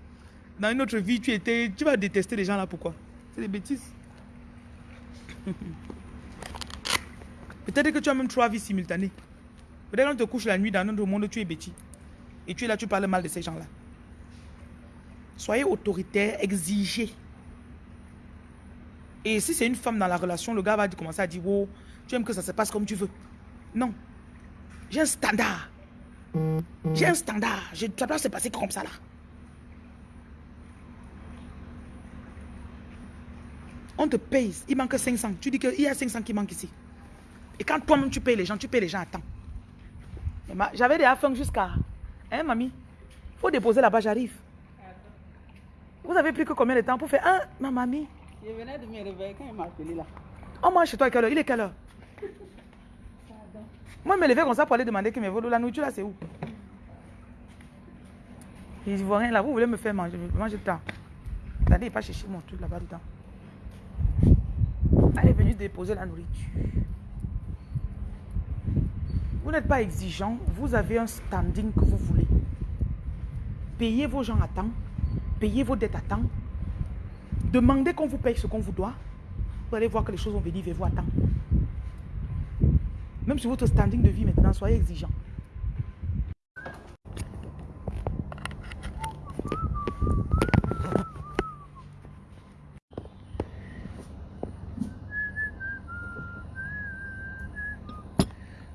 [SPEAKER 1] Dans une autre vie, tu étais... Tu vas détester les gens là, pourquoi? C'est des bêtises. Peut-être que tu as même trois vies simultanées. Peut-être qu'on te couche la nuit dans un autre monde, tu es bêtis. Et tu es là, tu parles mal de ces gens-là. Soyez autoritaire, exigez. Et si c'est une femme dans la relation, le gars va commencer à dire, oh, tu aimes que ça se passe comme tu veux. Non. J'ai un standard. J'ai un standard. Je, ça doit se passer comme ça là. On te paye, il manque 500. Tu dis qu'il y a 500 qui manquent ici. Et quand toi-même tu payes les gens, tu payes les gens à temps. J'avais des affaires jusqu'à... Hein, mamie? Il faut déposer là-bas, j'arrive. Vous avez pris que combien de temps pour faire... Hein, ma mamie?
[SPEAKER 2] Je venais de me réveiller quand il m'a appelé là.
[SPEAKER 1] Oh, moi, chez toi, à quelle heure? Il est quelle heure? Moi, je me levais comme ça pour aller demander que mes vols, la nourriture là, c'est où? Je vois rien là, vous voulez me faire manger, manger temps. Attendez, il pas chercher mon truc là-bas dedans. Elle est venue déposer la nourriture. Vous n'êtes pas exigeant, vous avez un standing que vous voulez. Payez vos gens à temps, payez vos dettes à temps. Demandez qu'on vous paye ce qu'on vous doit. Vous allez voir que les choses vont venir vers vous à temps. Même sur votre standing de vie maintenant, soyez exigeant.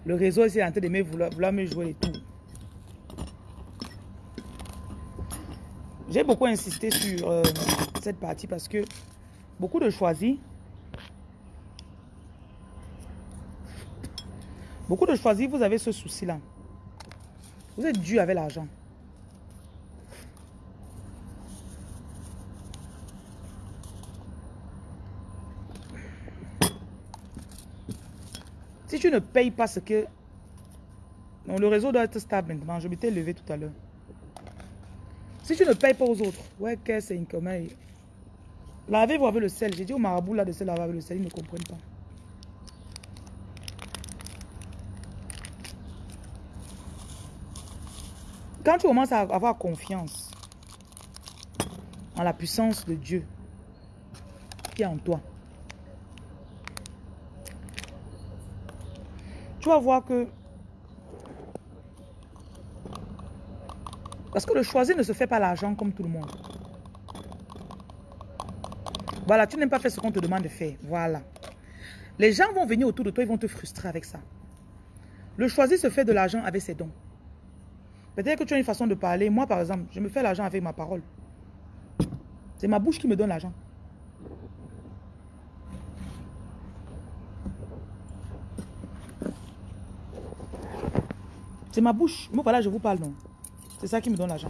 [SPEAKER 1] Le réseau est en train de me vouloir, me jouer les tours. J'ai beaucoup insisté sur euh, cette partie parce que beaucoup de choisis, beaucoup de choisis, vous avez ce souci-là. Vous êtes dû avec l'argent. Tu ne payes pas ce que... Le réseau doit être stable maintenant. Je m'étais levé tout à l'heure. Si tu ne payes pas aux autres, ouais, que c'est une commun. Lavez-vous avec le sel. J'ai dit au marabout là de se laver avec le sel. Ils ne comprennent pas. Quand tu commences à avoir confiance en la puissance de Dieu qui est en toi, tu vas voir que... Parce que le choisir ne se fait pas l'argent comme tout le monde. Voilà, tu n'aimes pas faire ce qu'on te demande de faire. Voilà. Les gens vont venir autour de toi, ils vont te frustrer avec ça. Le choisir se fait de l'argent avec ses dons. Peut-être que tu as une façon de parler. Moi, par exemple, je me fais l'argent avec ma parole. C'est ma bouche qui me donne l'argent. C'est ma bouche. Moi, voilà, je vous parle, non. C'est ça qui me donne l'argent.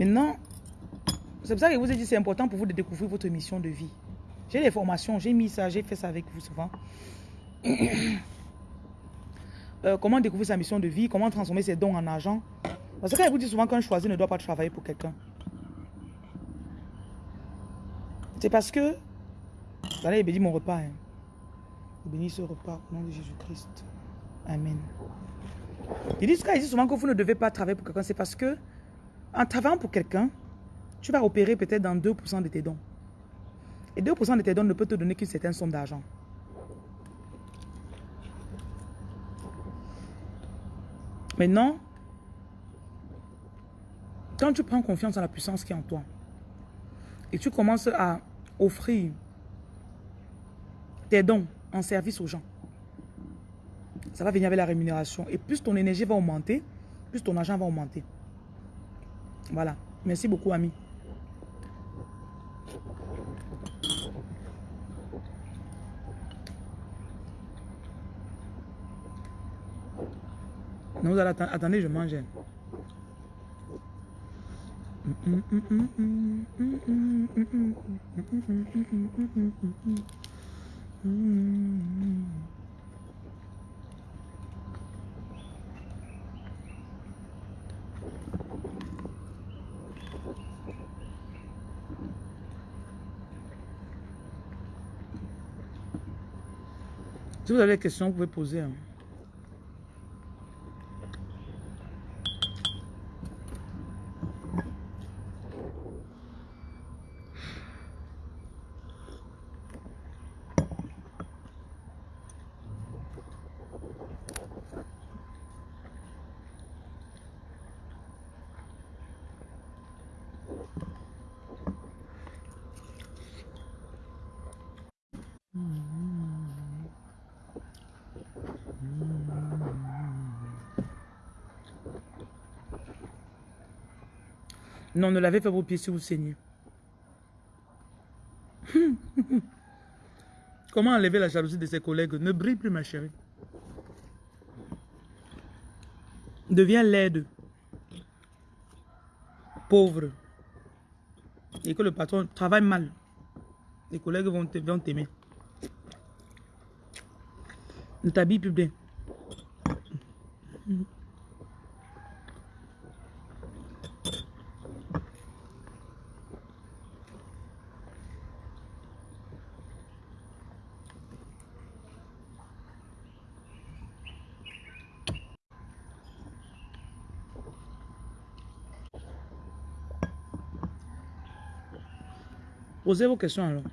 [SPEAKER 1] Maintenant, c'est pour ça que je vous ai dit c'est important pour vous de découvrir votre mission de vie. J'ai des formations, j'ai mis ça, j'ai fait ça avec vous souvent. Euh, comment découvrir sa mission de vie, comment transformer ses dons en argent. Parce que je vous dis souvent qu'un choisi ne doit pas travailler pour quelqu'un. C'est parce que, allez, il bénit mon repas. Hein. Il ce repas au nom de Jésus-Christ. Amen. Ils disent, ils disent souvent que vous ne devez pas travailler pour quelqu'un, c'est parce que, en travaillant pour quelqu'un, tu vas opérer peut-être dans 2% de tes dons. Et 2% de tes dons ne peut te donner qu'une certaine somme d'argent. Maintenant, quand tu prends confiance en la puissance qui est en toi, et tu commences à offrir tes dons en service aux gens. Ça va venir avec la rémunération. Et plus ton énergie va augmenter, plus ton argent va augmenter. Voilà. Merci beaucoup, ami. Non, attendez, je mange. Si vous avez des questions, vous pouvez poser. Hein. Ne lavez pas vos pieds si vous saignez. Comment enlever la jalousie de ses collègues? Ne brille plus, ma chérie. Deviens laide, pauvre, et que le patron travaille mal. Les collègues vont t'aimer. Ne t'habille plus bien. Posez vos questions alors.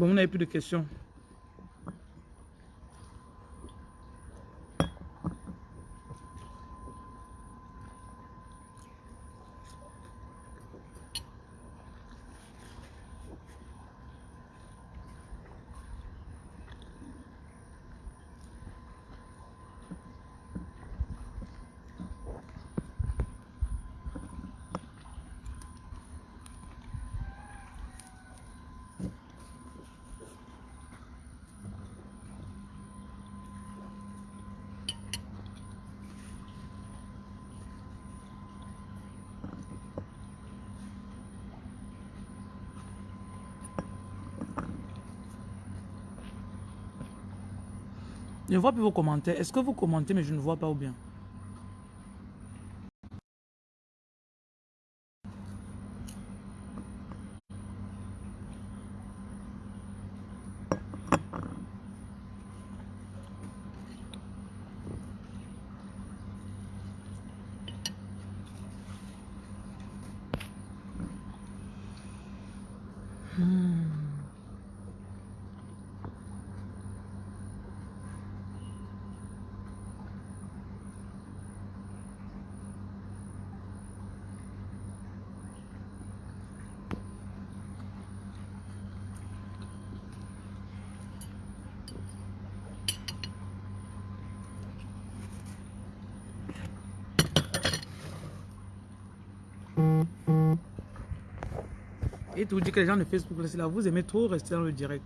[SPEAKER 1] Bon, vous n'avez plus de questions. Je ne vois plus vos commentaires. Est-ce que vous commentez, mais je ne vois pas ou bien? Tout dit que les gens de Facebook, là, vous aimez trop rester dans le direct.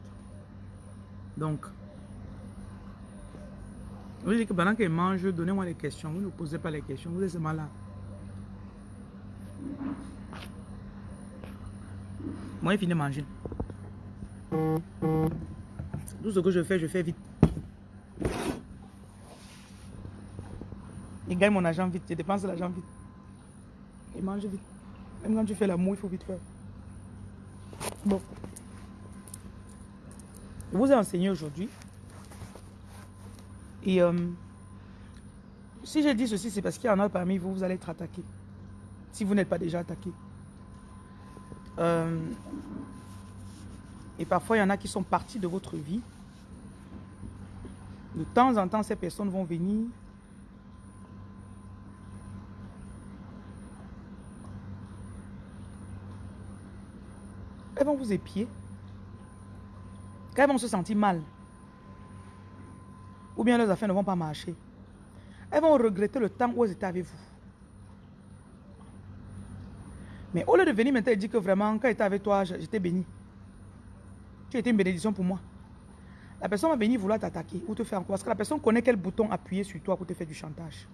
[SPEAKER 1] Donc, vous dites que pendant qu'ils mangent, donnez-moi les questions. Vous ne posez pas les questions, vous êtes seulement là. Moi, il finit de manger. Tout ce que je fais, je fais vite. Il gagne mon argent vite, je dépense l'argent vite. Il mange vite. Même quand tu fais l'amour, il faut vite faire. Bon. Je vous ai enseigné aujourd'hui. Et euh, si j'ai dit ceci, c'est parce qu'il y en a parmi vous, vous allez être attaqué. Si vous n'êtes pas déjà attaqué. Euh, et parfois, il y en a qui sont partis de votre vie. De temps en temps, ces personnes vont venir. Elles vont vous épier. Quand elles vont se sentir mal. Ou bien leurs affaires ne vont pas marcher. Elles vont regretter le temps où elles étaient avec vous. Mais au lieu de venir maintenant et dire que vraiment, quand j'étais avec toi, j'étais béni. Tu étais une bénédiction pour moi. La personne va venir vouloir t'attaquer ou te faire encore. Parce que la personne connaît quel bouton appuyer sur toi pour te faire du chantage.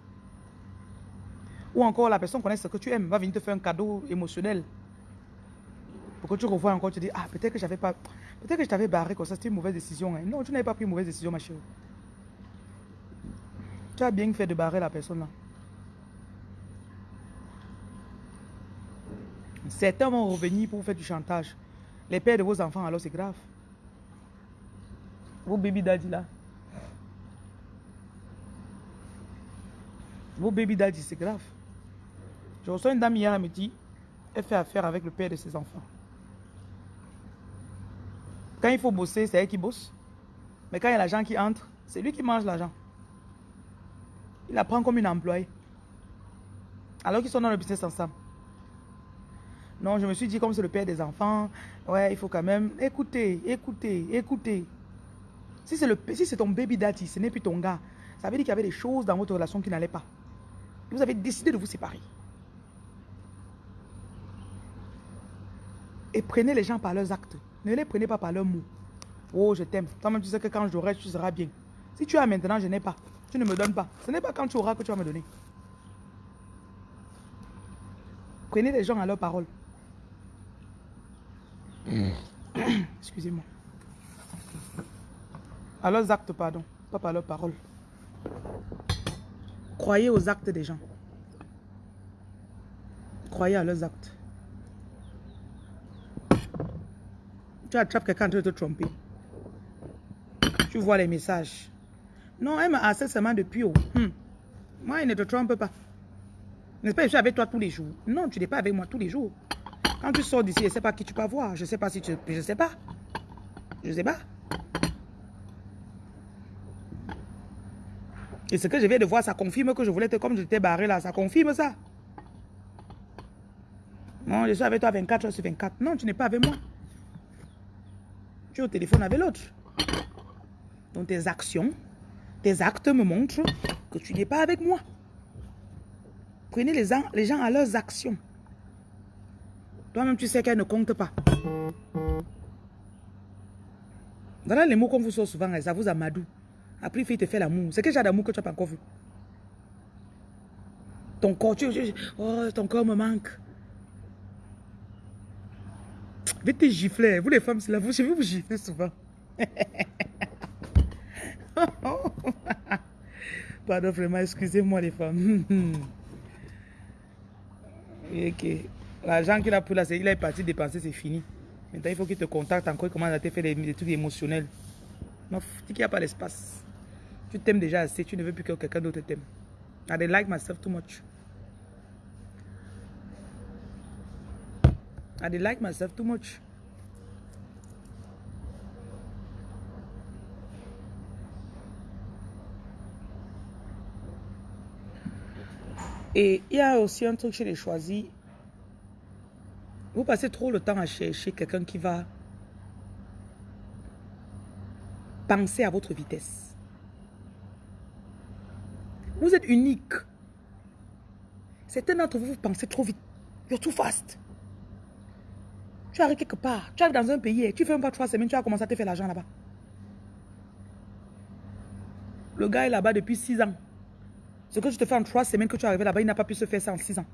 [SPEAKER 1] Ou encore, la personne connaît ce que tu aimes, va venir te faire un cadeau émotionnel. Pour que tu revois encore, tu dis, ah, peut-être que j'avais pas... Peut-être que je t'avais barré comme ça, c'était une mauvaise décision. hein. Non, tu n'avais pas pris une mauvaise décision, ma chérie. Tu as bien fait de barrer la personne là. Certains vont revenir pour faire du chantage. Les pères de vos enfants, alors c'est grave. Vos baby daddy là. Vos baby daddy, c'est grave. Je reçois une dame hier, elle me dit, elle fait affaire avec le père de ses enfants. Quand il faut bosser, c'est elle qui bosse. Mais quand il y a l'argent qui entre, c'est lui qui mange l'argent. Il la prend comme une employée. Alors qu'ils sont dans le business ensemble. Non, je me suis dit, comme c'est le père des enfants, ouais, il faut quand même écouter, écouter, écouter. Si c'est si ton baby daddy, ce n'est plus ton gars, ça veut dire qu'il y avait des choses dans votre relation qui n'allaient pas. Vous avez décidé de vous séparer. Et prenez les gens par leurs actes. Ne les prenez pas par leurs mots. Oh, je t'aime. Toi-même, tu sais que quand j'aurai, tu seras bien. Si tu as maintenant, je n'ai pas. Tu ne me donnes pas. Ce n'est pas quand tu auras que tu vas me donner. Prenez les gens à leurs paroles. Excusez-moi. À leurs actes, pardon. Pas par leurs paroles. Croyez aux actes des gens. Croyez à leurs actes. Tu attrapes quelqu'un en de te tromper. Tu vois les messages. Non, elle me harcèle seulement depuis. Oh. Hmm. Moi, il ne te trompe pas. N'est-ce pas, je suis avec toi tous les jours. Non, tu n'es pas avec moi tous les jours. Quand tu sors d'ici, je ne sais pas qui tu peux voir. Je ne sais pas si tu... Je ne sais pas. Je ne sais pas. Et ce que je viens de voir, ça confirme que je voulais te... Comme je t'ai barré là, ça confirme ça. Non, je suis avec toi 24 heures sur 24. Non, tu n'es pas avec moi. Tu es au téléphone avec l'autre. Donc tes actions, tes actes me montrent que tu n'es pas avec moi. Prenez les gens, à leurs actions. Toi-même, tu sais qu'elles ne comptent pas. Voilà les mots qu'on vous sort souvent, ça vous amadou. Après, il te fait l'amour. C'est quel genre d'amour que tu n'as pas encore vu? Ton corps, tu, tu- oh, ton corps me manque. Te gifler. Vous les femmes, c'est là, vous, je vais vous gifler souvent. Pardon, vraiment, excusez-moi les femmes. ok. L'argent qu'il a pris là, il est parti dépenser, c'est fini. Maintenant, il faut qu'il te contacte encore, il commence à te faire des, trucs émotionnels. Non, qu'il n'y a pas d'espace. Tu t'aimes déjà assez, tu ne veux plus que quelqu'un d'autre t'aime. I like myself too much. I don't like myself too much. Et il y a aussi un truc chez les choisis. Vous passez trop le temps à chercher quelqu'un qui va penser à votre vitesse. Vous êtes unique. Certains d'entre vous, vous pensez trop vite. You're too fast. Tu arrives quelque part, tu arrives dans un pays, tu fais même pas trois semaines, tu as commencé à te faire l'argent là-bas. Le gars est là-bas depuis six ans. Ce que tu te fais en trois semaines que tu es arrivé là-bas, il n'a pas pu se faire ça en six ans.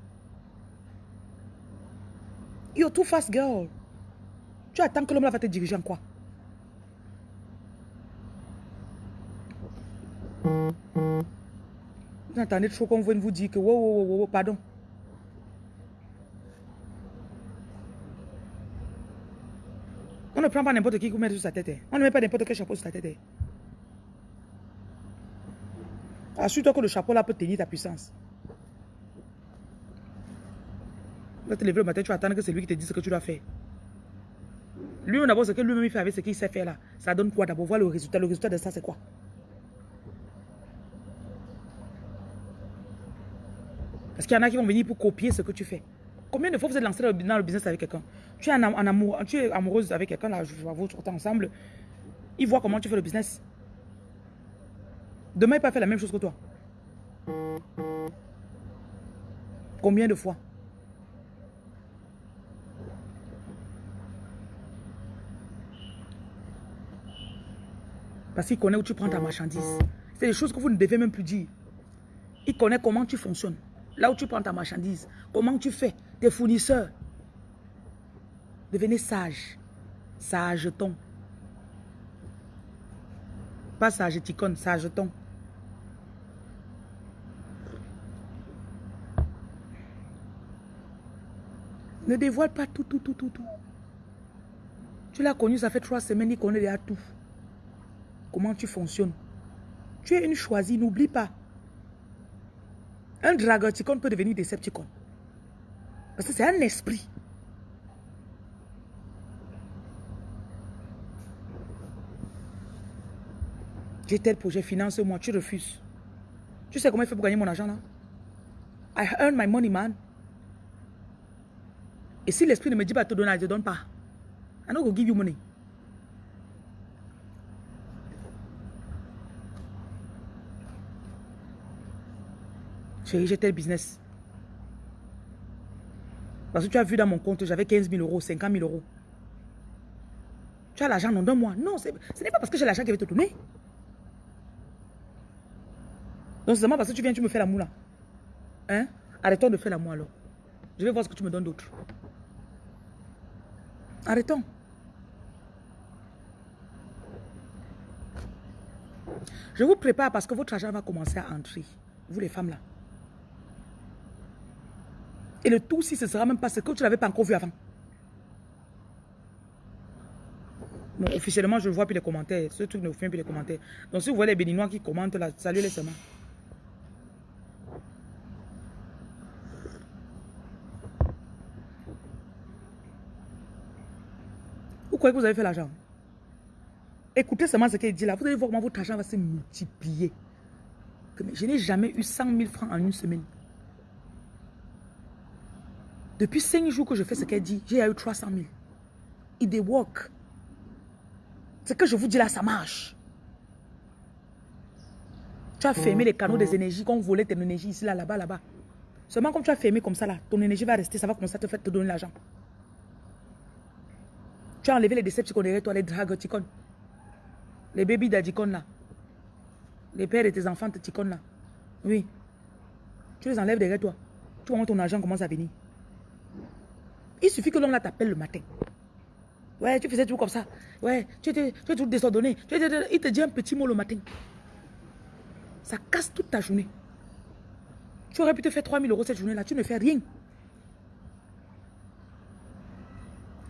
[SPEAKER 1] You're too fast, girl. Tu attends que l'homme là va te diriger en quoi? Vous entendez trop qu'on vienne vous dire que, wow, wow, wow, wow, pardon. On ne prend pas n'importe qui pour mettre sur sa tête. hein. On ne met pas n'importe quel chapeau sur ta tête. hein. Assure-toi que le chapeau là peut tenir ta puissance. Tu vas te lever le matin, tu vas attendre que c'est lui qui te dise ce que tu dois faire. Lui, d'abord, ce que lui-même fait avec ce qu'il sait faire là, ça donne quoi d'abord? Voir le résultat. Le résultat de ça, c'est quoi? Parce qu'il y en a qui vont venir pour copier ce que tu fais. Combien de fois vous êtes lancé dans le business avec quelqu'un? Tu es en, am- en amour, tu es amoureuse avec quelqu'un, là, je vois votre temps ensemble. Il voit comment tu fais le business. Demain, il peut faire la même chose que toi. Combien de fois? Parce qu'il connaît où tu prends ta marchandise. C'est des choses que vous ne devez même plus dire. Il connaît comment tu fonctionnes. Là où tu prends ta marchandise. Comment tu fais. Tes fournisseurs. Devenez sage. Sage-ton. Pas sage ticone, sage-ton. Ne dévoile pas tout, tout, tout, tout, tout. Tu l'as connu, ça fait trois semaines, il connaît déjà tout. Comment tu fonctionnes? Tu es une choisie, n'oublie pas. Un dragoticon peut devenir Decepticon. Parce que c'est un esprit. J'ai tel projet, finance-moi, tu refuses. Tu sais comment il fait pour gagner mon argent là? I earn my money, man. Et si l'esprit ne me dit pas de te donner, je ne te donne pas. I don't go give you money. J'ai tel business. Parce que tu as vu dans mon compte, j'avais 15 000 euros, 50 000 euros. Tu as l'argent, non, donne-moi. Non, ce n'est pas parce que j'ai l'argent qui va te donner. Donc, c'est seulement parce que tu viens, tu me fais l'amour là. Hein? Arrêtons de faire l'amour alors. Je vais voir ce que tu me donnes d'autre. Arrêtons. Je vous prépare parce que votre argent va commencer à entrer. Vous les femmes là. Et le tout, si ce sera même pas ce que tu n'avais pas encore vu avant. Bon, officiellement, je ne vois plus les commentaires. Ce truc ne fait plus les commentaires. Donc, si vous voyez les béninois qui commentent là, salut les seulement. Vous croyez que vous avez fait l'argent? Écoutez seulement ce qu'il dit là. Vous allez voir comment votre argent va se multiplier. Je n'ai jamais eu 100 000 francs en une semaine. Depuis 5 jours que je fais ce qu'elle dit, j'ai eu 300 000. It they work. Ce que je vous dis là, ça marche. Tu as fermé les canaux des énergies, qu'on volait tes énergies ici, là, là-bas, là-bas. Seulement comme tu as fermé comme ça, là, ton énergie va rester, ça va commencer à te faire te donner l'argent. Tu as enlevé les décepticons derrière toi, les dragoticons. Les bébés d'adicon là. Les pères de tes enfants de là. Oui. Tu les enlèves derrière toi. Tu vois ton argent commence à venir. Il suffit que l'homme là t'appelle le matin. Ouais, tu faisais tout comme ça. Ouais, tu étais, tu tout désordonné. il te dit un petit mot le matin. Ça casse toute ta journée. Tu aurais pu te faire 3000 euros cette journée-là. Tu ne fais rien.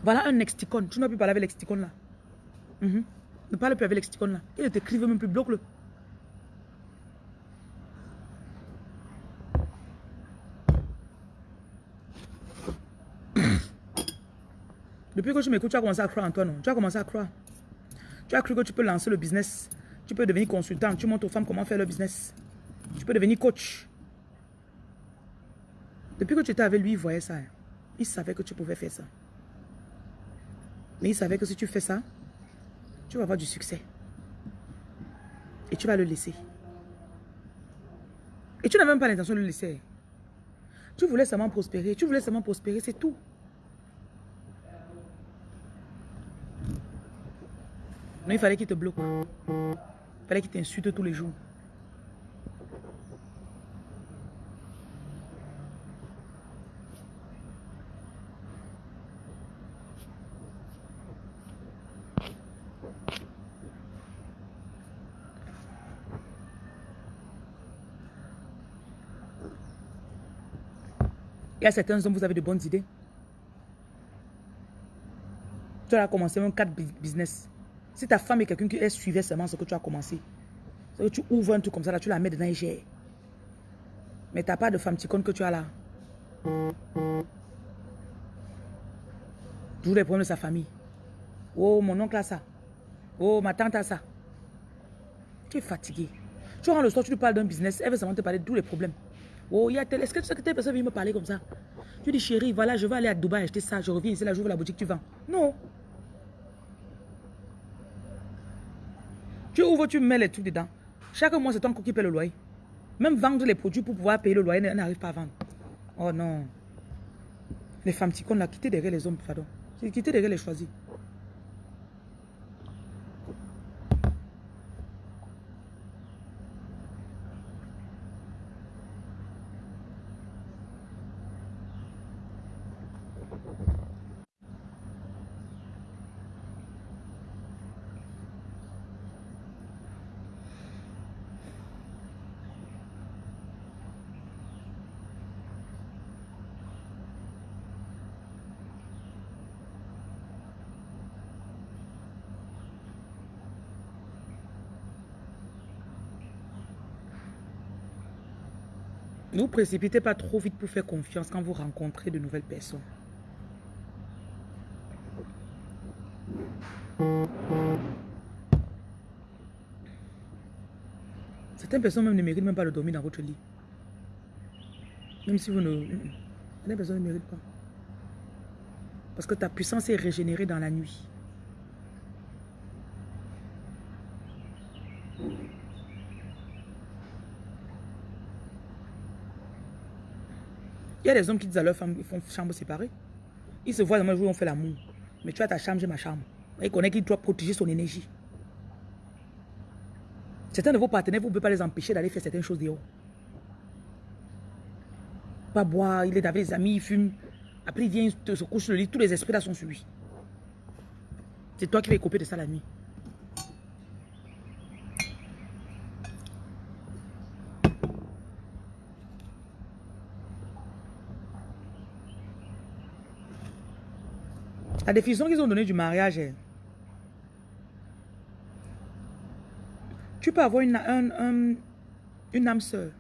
[SPEAKER 1] Voilà un exticon. Tu n'as plus parler avec l'exticon là. Mhm. Ne parle plus avec l'exticon là. Il ne t'écrive même plus. Bloque-le. Depuis que tu m'écoutes, tu as commencé à croire en toi, Tu as commencé à croire. Tu as cru que tu peux lancer le business. Tu peux devenir consultant. Tu montres aux femmes comment faire le business. Tu peux devenir coach. Depuis que tu étais avec lui, il voyait ça. Hein. Il savait que tu pouvais faire ça. Mais il savait que si tu fais ça, tu vas avoir du succès. Et tu vas le laisser. Et tu n'as même pas l'intention de le laisser. Tu voulais seulement prospérer. Tu voulais seulement prospérer, c'est tout. Mais il fallait qu'il te bloque. Il fallait qu'il t'insulte tous les jours. Il y a certains hommes, vous avez de bonnes idées. Tu as commencé même quatre business. Si ta femme est quelqu'un qui suivait seulement ce que tu as commencé, que tu ouvres un truc comme ça, là, tu la mets dedans et gère. Mais tu n'as pas de femme ticone que tu as là. Toujours les problèmes de sa famille. Oh, mon oncle a ça. Oh, ma tante a ça. Tu es fatigué. Tu rentres le soir, tu lui parles d'un business, elle veut seulement te parler de tous les problèmes. Oh, il y a tel. Est-ce que tu sais que telle personne vient me parler comme ça? Tu dis, chérie, voilà, je vais aller à Dubaï acheter ça. Je reviens ici, là, j'ouvre la boutique, tu vends. Non. Tu mets les trucs dedans. Chaque mois, c'est ton qui paye le loyer. Même vendre les produits pour pouvoir payer le loyer, n'arrive pas à vendre. Oh non. Les femmes qu'on a quitté derrière les hommes, pardon. Quitté derrière les choisis. Vous précipitez pas trop vite pour faire confiance quand vous rencontrez de nouvelles personnes. Certaines personnes même ne méritent même pas de dormir dans votre lit. Même si vous ne... Certaines personnes ne méritent pas. Parce que ta puissance est régénérée dans la nuit. Il y a des hommes qui disent à leur femme, ils font chambre séparée. Ils se voient dans le jour où on fait l'amour. Mais tu as ta chambre, j'ai ma chambre. Il connaît qu'il doit protéger son énergie. Certains de vos partenaires, vous ne pouvez pas les empêcher d'aller faire certaines choses dehors. Pas boire, il est avec les amis, il fume. Après, il vient, il se couche sur le lit, tous les esprits là sont sur lui. C'est toi qui vas couper de ça la nuit. Définition qu'ils ont donnée du mariage est Tu peux avoir une, une âme sœur.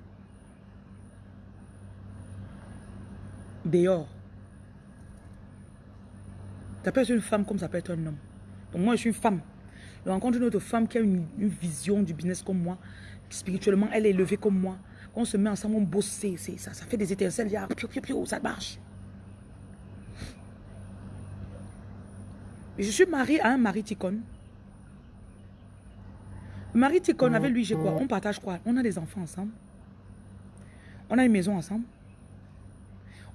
[SPEAKER 1] Dehors. Ça peut être une femme comme ça peut être un homme. Donc moi, je suis une femme. Je rencontre une autre femme qui a une, vision du business comme moi. Spirituellement, elle est élevée comme moi. Quand on se met ensemble, on bosse, ça, ça fait des étincelles. ça marche. Je suis mariée à un mari ticone. Marie Ticone, avec lui, j'ai quoi? On partage quoi? On a des enfants ensemble. On a une maison ensemble.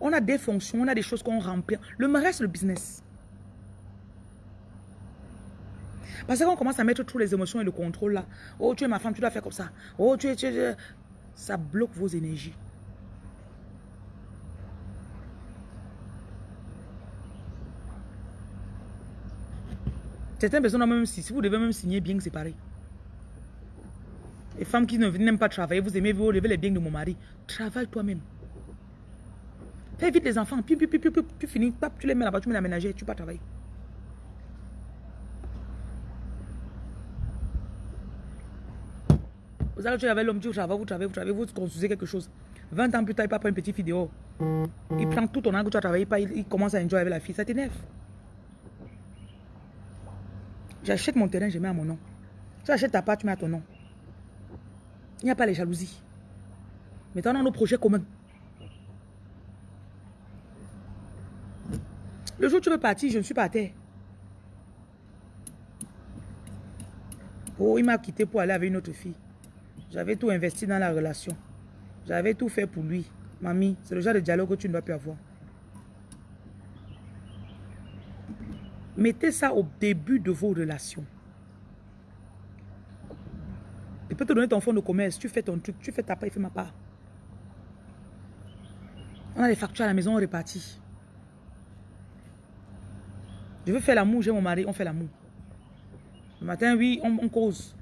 [SPEAKER 1] On a des fonctions, on a des choses qu'on remplit. Le mariage, c'est le business. Parce qu'on commence à mettre toutes les émotions et le contrôle là. Oh, tu es ma femme, tu dois faire comme ça. Oh, tu es... Tu es ça bloque vos énergies. Certaines personnes, même si, vous devez même signer bien séparé. Les femmes qui n'aiment pas travailler, vous aimez vous lever les biens de mon mari. Travaille toi-même. Fais vite les enfants. Puis, puis, puis, puis, tu finis, tu les mets là-bas, tu mets la ménagère, tu pas travailler. Vous allez avec l'homme, tu travailles, vous travaillez, vous travaillez, vous construisez quelque chose. 20 ans plus tard, il pas prendre une petite vidéo. Il prend tout ton angle, tu as travaillé, pas, il, commence à enjoy avec la fille. Ça t'énerve. J'achète mon terrain, je mets à mon nom. Tu achètes ta part, tu mets à ton nom. Il n'y a pas les jalousies. Maintenant, on a nos projets communs. Le jour où tu veux partir, je ne suis pas à terre. Oh, il m'a quitté pour aller avec une autre fille. J'avais tout investi dans la relation. J'avais tout fait pour lui. Mamie, c'est le genre de dialogue que tu ne dois plus avoir. Mettez ça au début de vos relations. Il peut te donner ton fonds de commerce. Tu fais ton truc. Tu fais ta part, il fait ma part. On a les factures à la maison, on répartit. Je veux faire l'amour, j'ai mon mari, on fait l'amour. Le matin, oui, on, cause.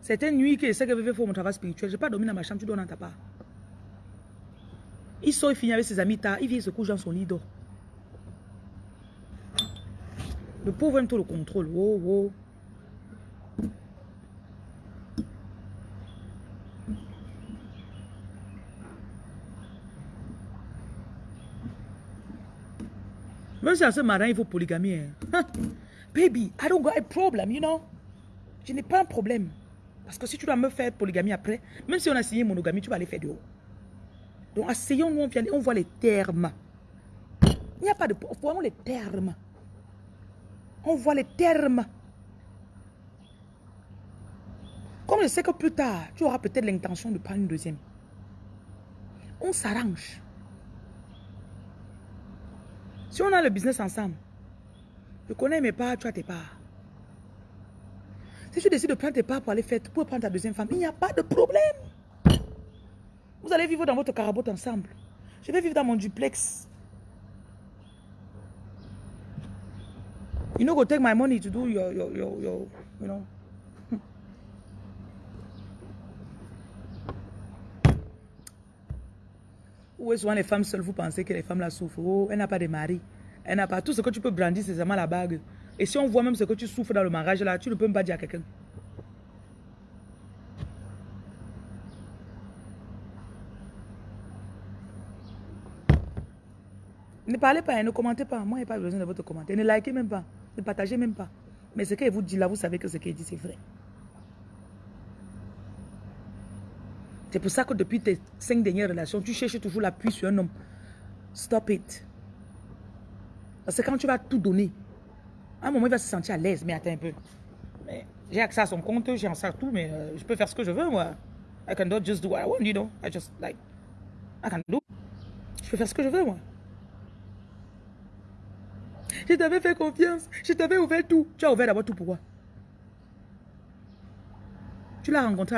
[SPEAKER 1] Certaines nuits que c'est que je veux faire mon travail spirituel, je n'ai pas dormi dans ma chambre, tu dors dans ta part. Il sort, il finit avec ses amis tard, il vient se coucher dans son lit d'or. Le pauvre aime tout le contrôle. Oh, oh. Même si à ce matin, il faut polygamie. Hein. Baby, I don't got a problem, you know. Je n'ai pas un problème. Parce que si tu dois me faire polygamie après, même si on a signé monogamie, tu vas aller faire de haut. Donc, asseyons-nous, on, on voit les termes. Il n'y a pas de... Voyons les termes. On voit les termes. Comme je sais que plus tard, tu auras peut-être l'intention de prendre une deuxième. On s'arrange. Si on a le business ensemble, je connais mes parts, tu as tes parts. Si tu décides de prendre tes parts pour aller faire, pour prendre ta deuxième femme, il n'y a pas de problème. Vous allez vivre dans votre carabote ensemble. Je vais vivre dans mon duplex. You know, go take my money to do your, your, your, your you know. Où est souvent les femmes seules, vous pensez que les femmes la souffrent? Oh, elle n'a pas de mari. Elle n'a pas. Tout ce que tu peux brandir, c'est seulement la bague. Et si on voit même ce que tu souffres dans le mariage, là, tu ne peux même pas dire à quelqu'un. Ne parlez pas, hein, ne commentez pas. Moi, je n'ai pas besoin de votre commentaire. Ne likez même pas. Ne partagez même pas. Mais ce qu'il vous dit là, vous savez que ce qu'il dit, c'est vrai. C'est pour ça que depuis tes cinq dernières relations, tu cherches toujours l'appui sur un homme. Stop it. Parce que quand tu vas tout donner, à un moment, il va se sentir à l'aise. Mais attends un peu. J'ai accès à son compte, j'ai accès à tout, mais euh, je peux faire ce que je veux, moi. I can just do what I want, you know. I just, like, I can do. Je peux faire ce que je veux, moi. Je t'avais fait confiance. Je t'avais ouvert tout. Tu as ouvert d'abord tout pourquoi Tu l'as rencontré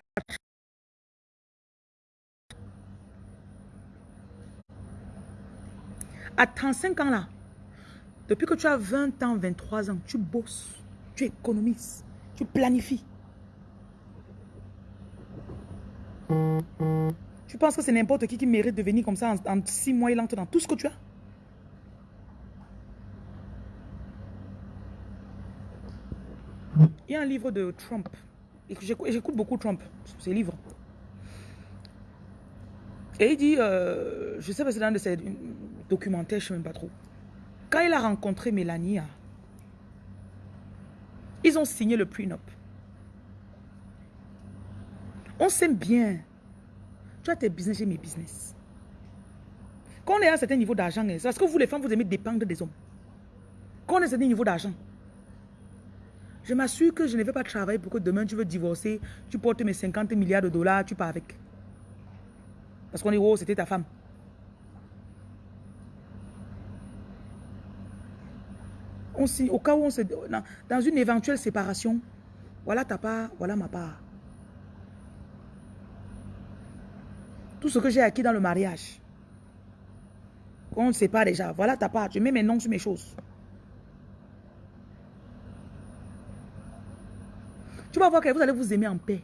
[SPEAKER 1] à 35 ans là, depuis que tu as 20 ans, 23 ans, tu bosses, tu économises, tu planifies. Tu penses que c'est n'importe qui qui mérite de venir comme ça en, 6 mois, il entre dans tout ce que tu as? Un livre de Trump. J'écoute beaucoup Trump, ses livres. Et il dit, euh, je sais pas si c'est dans de ces documentaires, je ne sais même pas trop. Quand il a rencontré Mélania, ils ont signé le prenup. On s'aime bien. Tu as tes business, j'ai mes business. Quand on est à un certain niveau d'argent, c'est parce que vous les femmes, vous aimez dépendre des hommes. Quand on est à un certain niveau d'argent, je m'assure que je ne vais pas travailler pour que demain tu veux divorcer, tu portes mes 50 milliards de dollars, tu pars avec. Parce qu'on est oh, c'était ta femme. On, au cas où on se... Dans une éventuelle séparation, voilà ta part, voilà ma part. Tout ce que j'ai acquis dans le mariage. Quand on ne sait pas déjà, voilà ta part. Tu mets mes noms sur mes choses. Tu vas voir que vous allez vous aimer en paix.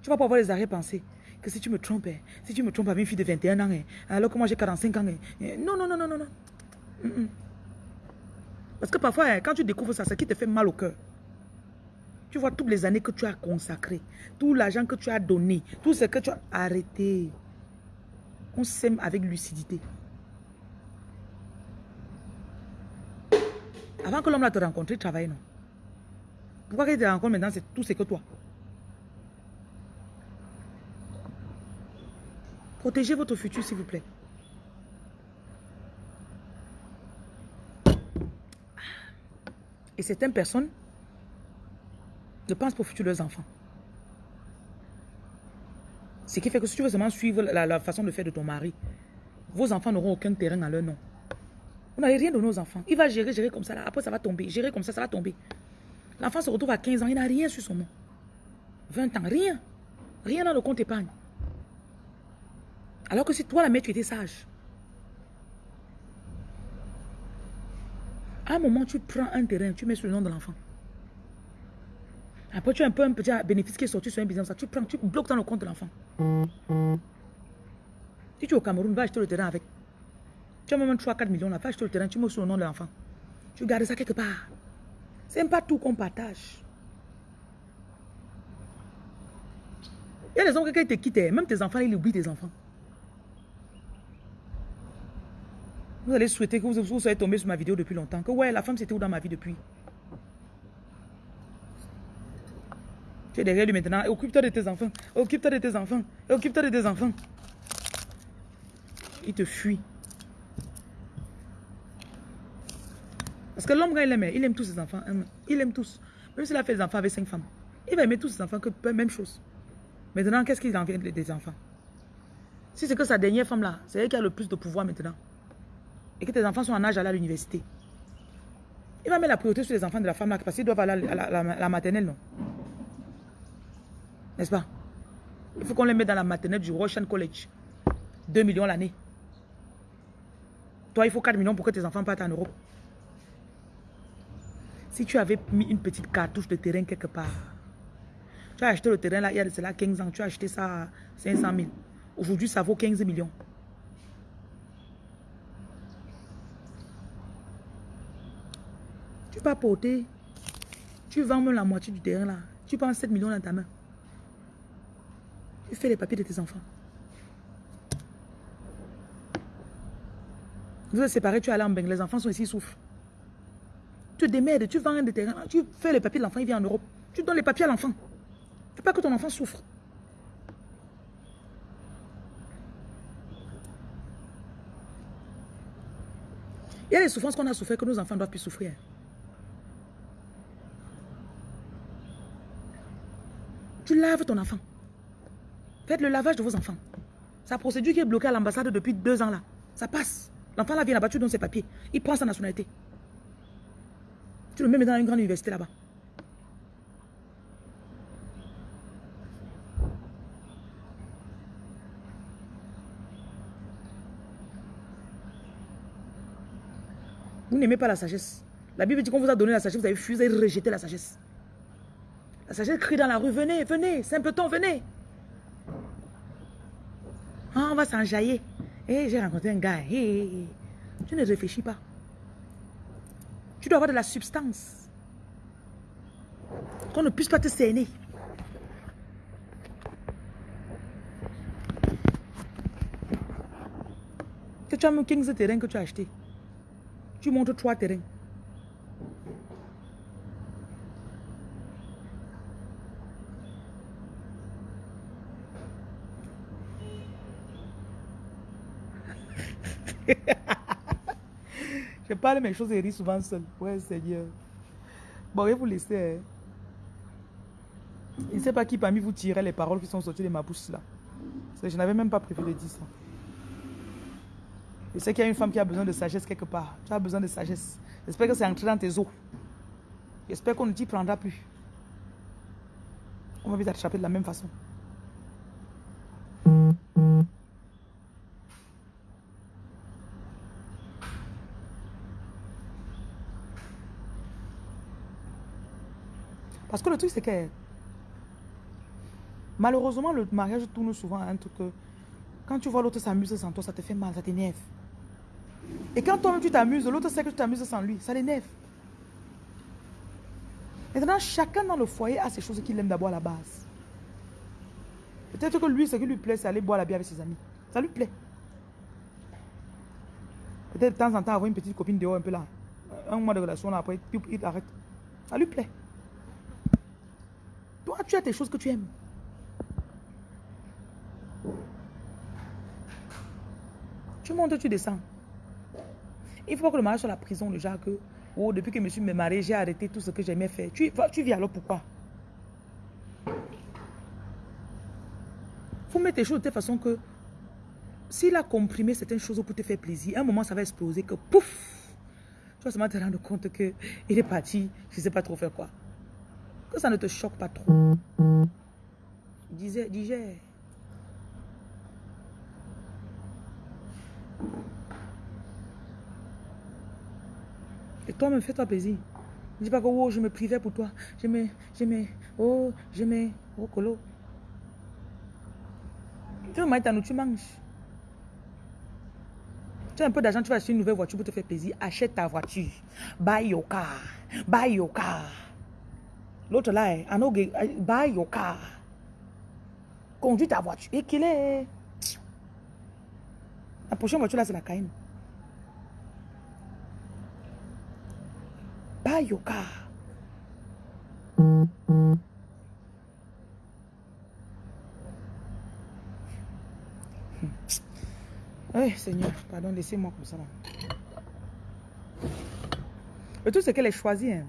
[SPEAKER 1] Tu vas pas avoir les arrêts-pensées. Que si tu me trompes, hein, si tu me trompes avec une fille de 21 ans, hein, alors que moi j'ai 45 ans. Hein, non, non, non, non, non, non. Parce que parfois, quand tu découvres ça, c'est qui te fait mal au cœur. Tu vois toutes les années que tu as consacrées, tout l'argent que tu as donné, tout ce que tu as arrêté. On s'aime avec lucidité. Avant que l'homme te rencontre, travaille, non? Pourquoi qu'il te rencontre maintenant, c'est tout ce que toi. Protégez votre futur, s'il vous plaît. Et certaines personnes ne pensent pas au futur de leurs enfants. Ce qui fait que si tu veux seulement suivre la, façon de faire de ton mari, vos enfants n'auront aucun terrain à leur nom. Vous n'avez rien de nos enfants. Il va gérer, gérer comme ça. Là. Après, ça va tomber. Gérer comme ça, ça va tomber. L'enfant se retrouve à 15 ans, il n'a rien sur son nom. 20 ans, rien. Rien dans le compte épargne. Alors que si toi, la mère, tu étais sage. À un moment, tu prends un terrain, tu mets sur le nom de l'enfant. Après, tu as un peu un petit bénéfice qui est sorti sur un business. Tu prends, tu bloques dans le compte de l'enfant. Si tu es au Cameroun, va acheter le terrain avec. Tu as même 3-4 millions là, va acheter le terrain, tu mets sur le nom de l'enfant. Tu gardes ça quelque part. C'est pas tout qu'on partage. Il y a des hommes qui te quittent, même tes enfants, ils oublient tes enfants. Vous allez souhaiter que vous, soyez tombé sur ma vidéo depuis longtemps. Que ouais, la femme c'était où dans ma vie depuis? Tu es derrière lui maintenant. Occupe-toi de tes enfants. Occupe-toi de tes enfants. Occupe-toi de tes enfants. Il te fuit. Parce que l'homme, quand il aime, il aime tous ses enfants. Hein. Il aime tous. Même s'il a fait des enfants avec cinq femmes. Il va aimer tous ses enfants que même chose. Maintenant, qu'est-ce qu'il en vient des enfants? Si c'est que sa dernière femme là, c'est elle qui a le plus de pouvoir maintenant. Et que tes enfants sont en âge à aller à l'université. Il va mettre la priorité sur les enfants de la femme là parce qu'ils doivent aller à la, maternelle, non? N'est-ce pas? Il faut qu'on les mette dans la maternelle du Russian College. 2 millions l'année. Toi, il faut 4 millions pour que tes enfants partent en Europe. Si tu avais mis une petite cartouche de terrain quelque part, tu as acheté le terrain là, il y a cela 15 ans, tu as acheté ça à 500 000. Aujourd'hui, ça vaut 15 millions. Tu peux porter, tu vends même la moitié du terrain là, tu prends 7 millions dans ta main. Tu fais les papiers de tes enfants. Vous êtes séparés, tu es allé en Beng, les enfants sont ici, ils souffrent. Tu te démerdes, tu vends des terrains, tu fais les papiers de l'enfant, il vient en Europe. Tu donnes les papiers à l'enfant. Tu veux pas que ton enfant souffre. Il y a des souffrances qu'on a souffert que nos enfants doivent plus souffrir. Tu laves ton enfant. Faites le lavage de vos enfants. Sa procédure qui est bloquée à l'ambassade depuis deux ans là, ça passe. L'enfant là vient là-bas, tu donnes ses papiers. Il prend sa nationalité. Tu le mets dans une grande université là-bas. Vous n'aimez pas la sagesse. La Bible dit qu'on vous a donné la sagesse, vous avez fusé, vous rejeté la sagesse. La sagesse crie dans la rue, venez, venez, simpleton, venez. Ah, on va s'enjailler. Eh, j'ai rencontré un gars. Eh, tu ne réfléchis pas. Tu dois avoir de la substance. Qu'on ne puisse pas te cerner. Que tu as mis 15 terrains que tu as acheté. Tu montres trois terrains. je parle mes choses et ris souvent seul. Ouais, Seigneur. Bon, je vais vous laisser. Hein. Je ne sais pas qui parmi vous tirait les paroles qui sont sorties de ma bouche là. Je n'avais même pas prévu de dire ça. Je sais qu'il y a une femme qui a besoin de sagesse quelque part. Tu as besoin de sagesse. J'espère que c'est entré dans tes os. J'espère qu'on ne t'y prendra plus. On va vite t'attraper de la même façon. Parce que le truc, c'est que malheureusement, le mariage tourne souvent à un truc que quand tu vois l'autre s'amuser sans toi, ça te fait mal, ça t'énerve. Et quand toi-même tu t'amuses, l'autre sait que tu t'amuses sans lui, ça l'énerve. Maintenant, chacun dans le foyer a ses choses qu'il aime d'abord à la base. Peut-être que lui, ce qui lui plaît, c'est aller boire la bière avec ses amis. Ça lui plaît. Peut-être de temps en temps avoir une petite copine dehors un peu là. Un mois de relation là, après, il arrête. Ça lui plaît. Tu as tes choses que tu aimes? Tu montes, tu descends. Il faut pas que le mariage soit la prison, genre que, oh, depuis que je me suis marié, j'ai arrêté tout ce que j'aimais faire. Tu, tu vis alors pourquoi? Faut mettre tes choses de telle façon que s'il a comprimé certaines choses pour te faire plaisir, un moment ça va exploser que pouf, tu vas seulement te rendre compte qu'il est parti, je ne sais pas trop faire quoi. Que ça ne te choque pas trop. Disais, digère. Et toi, me fais-toi plaisir. Ne dis pas que oh, je me privais pour toi. Je me, je me, oh, me, oh, colo. Tu veux manger ta nourriture, tu manges. Tu as un peu d'argent, tu vas acheter une nouvelle voiture pour te faire plaisir. Achète ta voiture. Buy your car. Buy your car. L'autre là, buy your car. Conduis ta voiture. Et qu'il est. La prochaine voiture là, c'est la Cayenne. Buy your car. Oui, Seigneur, pardon, laissez-moi comme ça. Le tout, c'est qu'elle est choisie. Hein.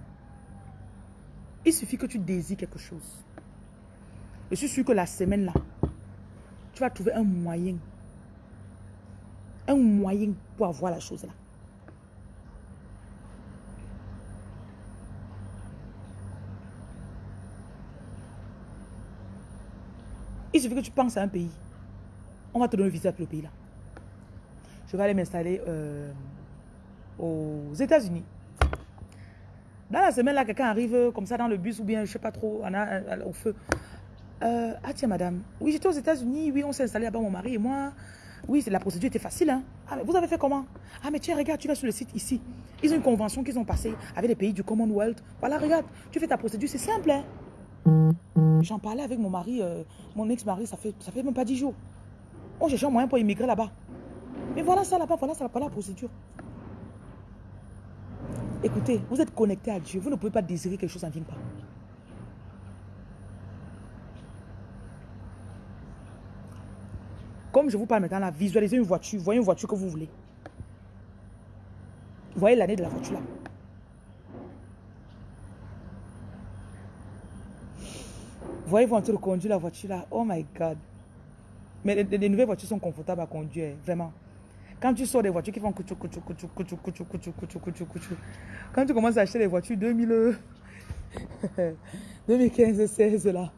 [SPEAKER 1] Il suffit que tu désires quelque chose. Je suis sûr que la semaine là, tu vas trouver un moyen. Un moyen pour avoir la chose là. Il suffit que tu penses à un pays. On va te donner un visa pour le pays là. Je vais aller m'installer euh, aux États-Unis. Dans la semaine, là, quelqu'un arrive euh, comme ça dans le bus ou bien, je sais pas trop, on a, euh, au feu. Euh, ah tiens, madame, oui, j'étais aux États-Unis, oui, on s'est installé là-bas, mon mari et moi. Oui, la procédure était facile. Hein. Ah, vous avez fait comment? Ah, mais tiens, regarde, tu vas sur le site ici. Ils ont une convention qu'ils ont passée avec les pays du Commonwealth. Voilà, regarde, tu fais ta procédure, c'est simple. Hein. J'en parlais avec mon mari, mon ex-mari, ça fait, ça fait même pas dix jours. On cherche un moyen pour immigrer là-bas. Mais voilà ça là-bas, voilà ça, voilà la procédure. Écoutez, vous êtes connecté à Dieu. Vous ne pouvez pas désirer quelque chose, ça ne. Comme je vous parle maintenant, là, visualisez une voiture. Voyez une voiture que vous voulez. Voyez l'année de la voiture là. Voyez-vous en train de conduire la voiture là. Oh my God. Mais les, nouvelles voitures sont confortables à conduire, vraiment. Quand tu sors des voitures qui font couchou, couchou, couchou, couchou, couchou, couchou, couchou, couchou, couchou. Quand tu commences à acheter les voitures 2000, 2015, 16 là,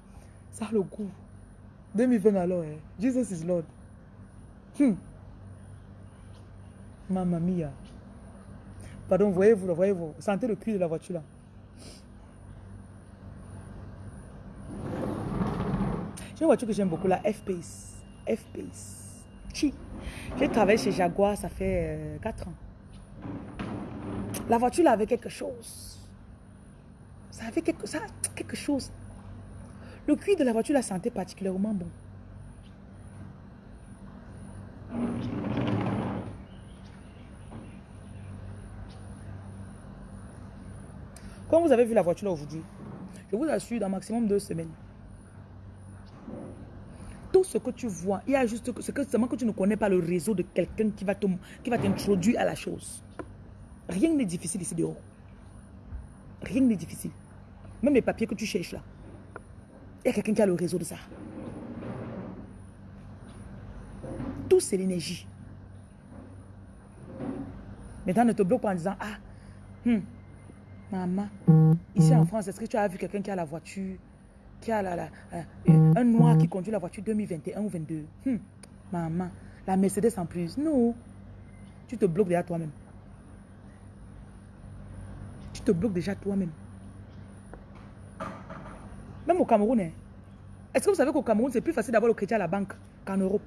[SPEAKER 1] ça a le goût. 2020 alors, eh. Jesus is Lord. Hmm. Mamma mia. Pardon, voyez-vous, voyez-vous. Sentez le cul de la voiture là. J'ai une voiture que j'aime beaucoup, la F-Pace. F-Pace. J'ai travaillé chez Jaguar, ça fait 4 euh, ans. La voiture là avait quelque chose. Ça avait quelque, ça, quelque chose. Le cuir de la voiture la sentait particulièrement bon. Quand vous avez vu la voiture aujourd'hui, je vous assure, dans maximum deux semaines, ce que tu vois, il y a juste que c'est seulement que tu ne connais pas le réseau de quelqu'un qui va t'introduire à la chose. Rien n'est difficile ici dehors. Rien n'est difficile. Même les papiers que tu cherches là. Il y a quelqu'un qui a le réseau de ça. Tout, c'est l'énergie. Maintenant, ne te bloque pas en disant, ah, hmm, maman, ici en France, est-ce que tu as vu quelqu'un qui a la voiture, euh, un noir qui conduit la voiture 2021 ou 22 hmm, Maman, la Mercedes en plus. Non, tu te bloques déjà toi-même. Tu te bloques déjà toi-même. Même au Cameroun, hein. est-ce que vous savez qu'au Cameroun, c'est plus facile d'avoir le crédit à la banque qu'en Europe?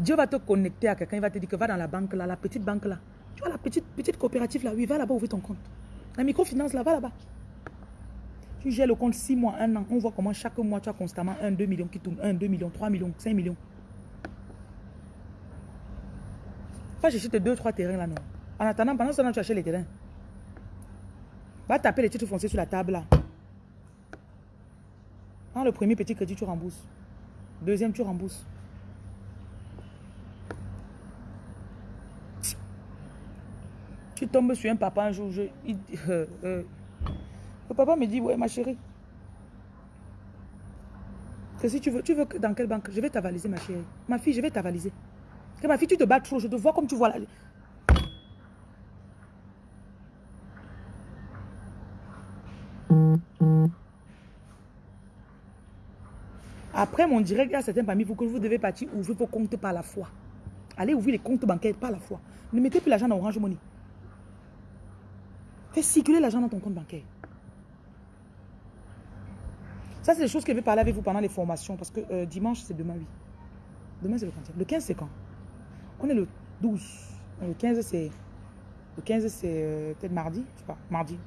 [SPEAKER 1] Dieu va te connecter à quelqu'un, il va te dire que va dans la banque là, la petite banque là. Tu vois la petite, petite coopérative là, oui, va là-bas ouvrir ton compte. La microfinance là, va là-bas. Tu gères le compte 6 mois, 1 an. On voit comment chaque mois, tu as constamment 1, 2 millions qui tournent. 1, 2 millions, 3 millions, 5 millions. Va chercher tes 2, 3 terrains là, non. En attendant, pendant ce temps, tu achètes les terrains. Va taper les titres fonciers sur la table là. Dans le premier petit crédit, tu rembourses. Deuxième, tu rembourses. Tu tombes sur un papa un jour, je, euh, euh, le papa me dit, ouais, ma chérie. Que si tu veux, tu veux que dans quelle banque? Je vais t'avaliser, ma chérie. Ma fille, je vais t'avaliser. Que ma fille, tu te bats trop, je te vois comme tu vois là. Après mon direct, il y a certains parmi vous que vous devez partir ouvrir vos comptes par la foi. Allez ouvrir les comptes bancaires par la foi. Ne mettez plus l'argent dans Orange Money. Fais circuler l'argent dans ton compte bancaire. Ça, c'est des choses que je vais parler avec vous pendant les formations. Parce que euh, dimanche, c'est demain, oui. Demain, c'est le 15. Le 15, c'est quand? On est le 12. Le 15, c'est... Le 15, c'est euh, peut-être mardi. Je sais pas. Mardi.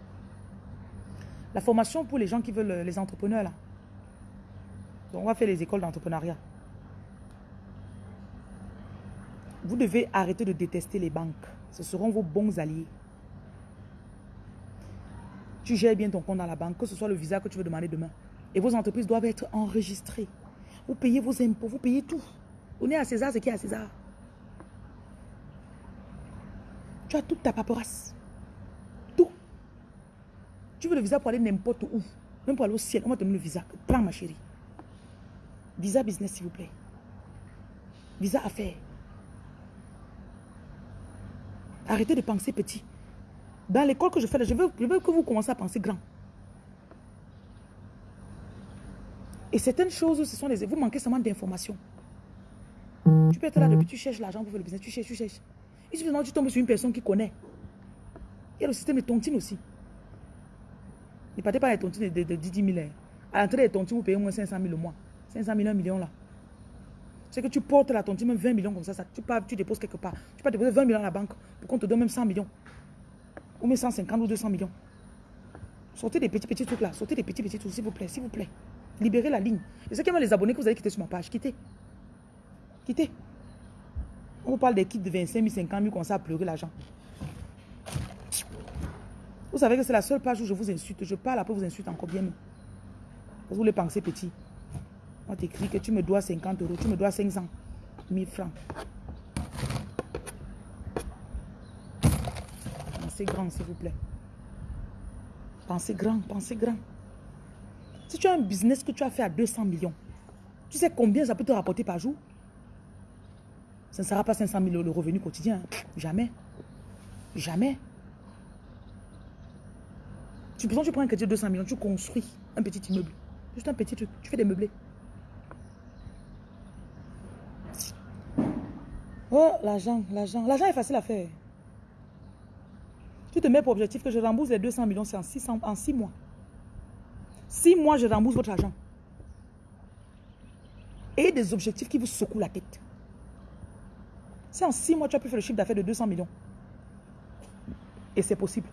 [SPEAKER 1] La formation pour les gens qui veulent... Euh, les entrepreneurs, là. Donc, on va faire les écoles d'entrepreneuriat. Vous devez arrêter de détester les banques. Ce seront vos bons alliés. Tu gères bien ton compte dans la banque, que ce soit le visa que tu veux demander demain. Et vos entreprises doivent être enregistrées. Vous payez vos impôts, vous payez tout. Donnez à César ce qui est à César. Tu as toute ta paperasse. Tout. Tu veux le visa pour aller n'importe où. Même pour aller au ciel, on va te donner le visa. Prends ma chérie. Visa business, s'il vous plaît. Visa affaires. Arrêtez de penser petit. Dans l'école que je fais, je veux, que vous commencez à penser grand. Et certaines choses, ce sont des... Vous manquez seulement d'informations. Tu peux être là depuis, tu cherches l'argent pour faire le business, tu cherches, tu cherches. Et finalement, tu tombes sur une personne qui connaît. Il y a le système de tontine aussi. Ne partez pas les tontines de, de, 10 000. Hein. À l'entrée des tontines, vous payez au moins 500 000 le mois. 500 000, 1 million là. C'est que tu portes la tontine, même 20 millions comme ça, ça tu, tu déposes quelque part. Tu peux déposer 20 millions à la banque pour qu'on te donne même 100 millions. Ou mes 150 ou 200 millions. Sortez des petits petits trucs là. Sortez des petits petits trucs, s'il vous plaît, s'il vous plaît. Libérez la ligne. Et ceux qui les abonnés que vous avez quittés sur ma page, quittez. Quittez. On vous parle des kits de 25 000, 50 000, comme ça à pleurer l'argent. Vous savez que c'est la seule page où je vous insulte. Je parle après vous insulte encore bien. Vous voulez penser petit. On t'écrit que tu me dois 50 euros, tu me dois 500 000 francs. Pensez grand, s'il vous plaît. Pensez grand, pensez grand. Si tu as un business que tu as fait à 200 millions, tu sais combien ça peut te rapporter par jour? Ce ne sera pas 500 000 euros le revenu quotidien. Jamais. Jamais. Tu, tu prends un crédit de 200 millions, tu construis un petit immeuble. Juste un petit truc. Tu fais des meublés. Oh, l'argent, l'argent. L'argent est facile à faire. Tu te mets pour objectif que je rembourse les 200 millions, c'est en 6, en 6 mois. 6 mois, je rembourse votre argent. Et des objectifs qui vous secouent la tête. C'est en 6 mois, tu as pu faire le chiffre d'affaires de 200 millions. Et c'est possible.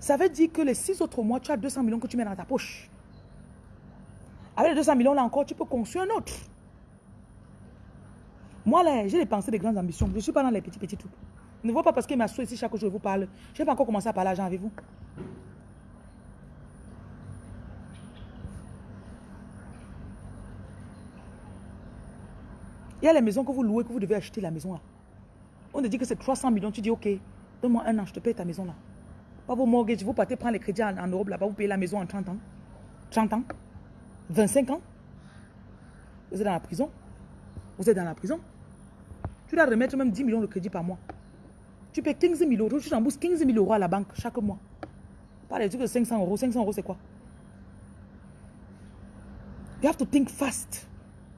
[SPEAKER 1] Ça veut dire que les 6 autres mois, tu as 200 millions que tu mets dans ta poche. Avec les 200 millions, là encore, tu peux construire un autre. Moi, là, j'ai des pensées de grandes ambitions. Je ne suis pas dans les petits, petits trucs. Ne vois pas parce qu'il m'a ici chaque jour, je vous parle. Je n'ai pas encore commencé à parler à avec vous. Il y a les maisons que vous louez, que vous devez acheter la maison là. On te dit que c'est 300 millions. Tu dis, ok, donne-moi un an, je te paye ta maison là. Pas vos mortgages, vous partez prendre les crédits en, Europe là-bas, vous payez la maison en 30 ans. 30 ans. 25 ans. Vous êtes dans la prison. Vous êtes dans la prison. Tu dois remettre même 10 millions de crédit par mois. Tu payes 15 000 euros, tu rembourses 15 000 euros à la banque chaque mois. Pas les trucs de 500 euros. 500 euros, c'est quoi? You have to think fast.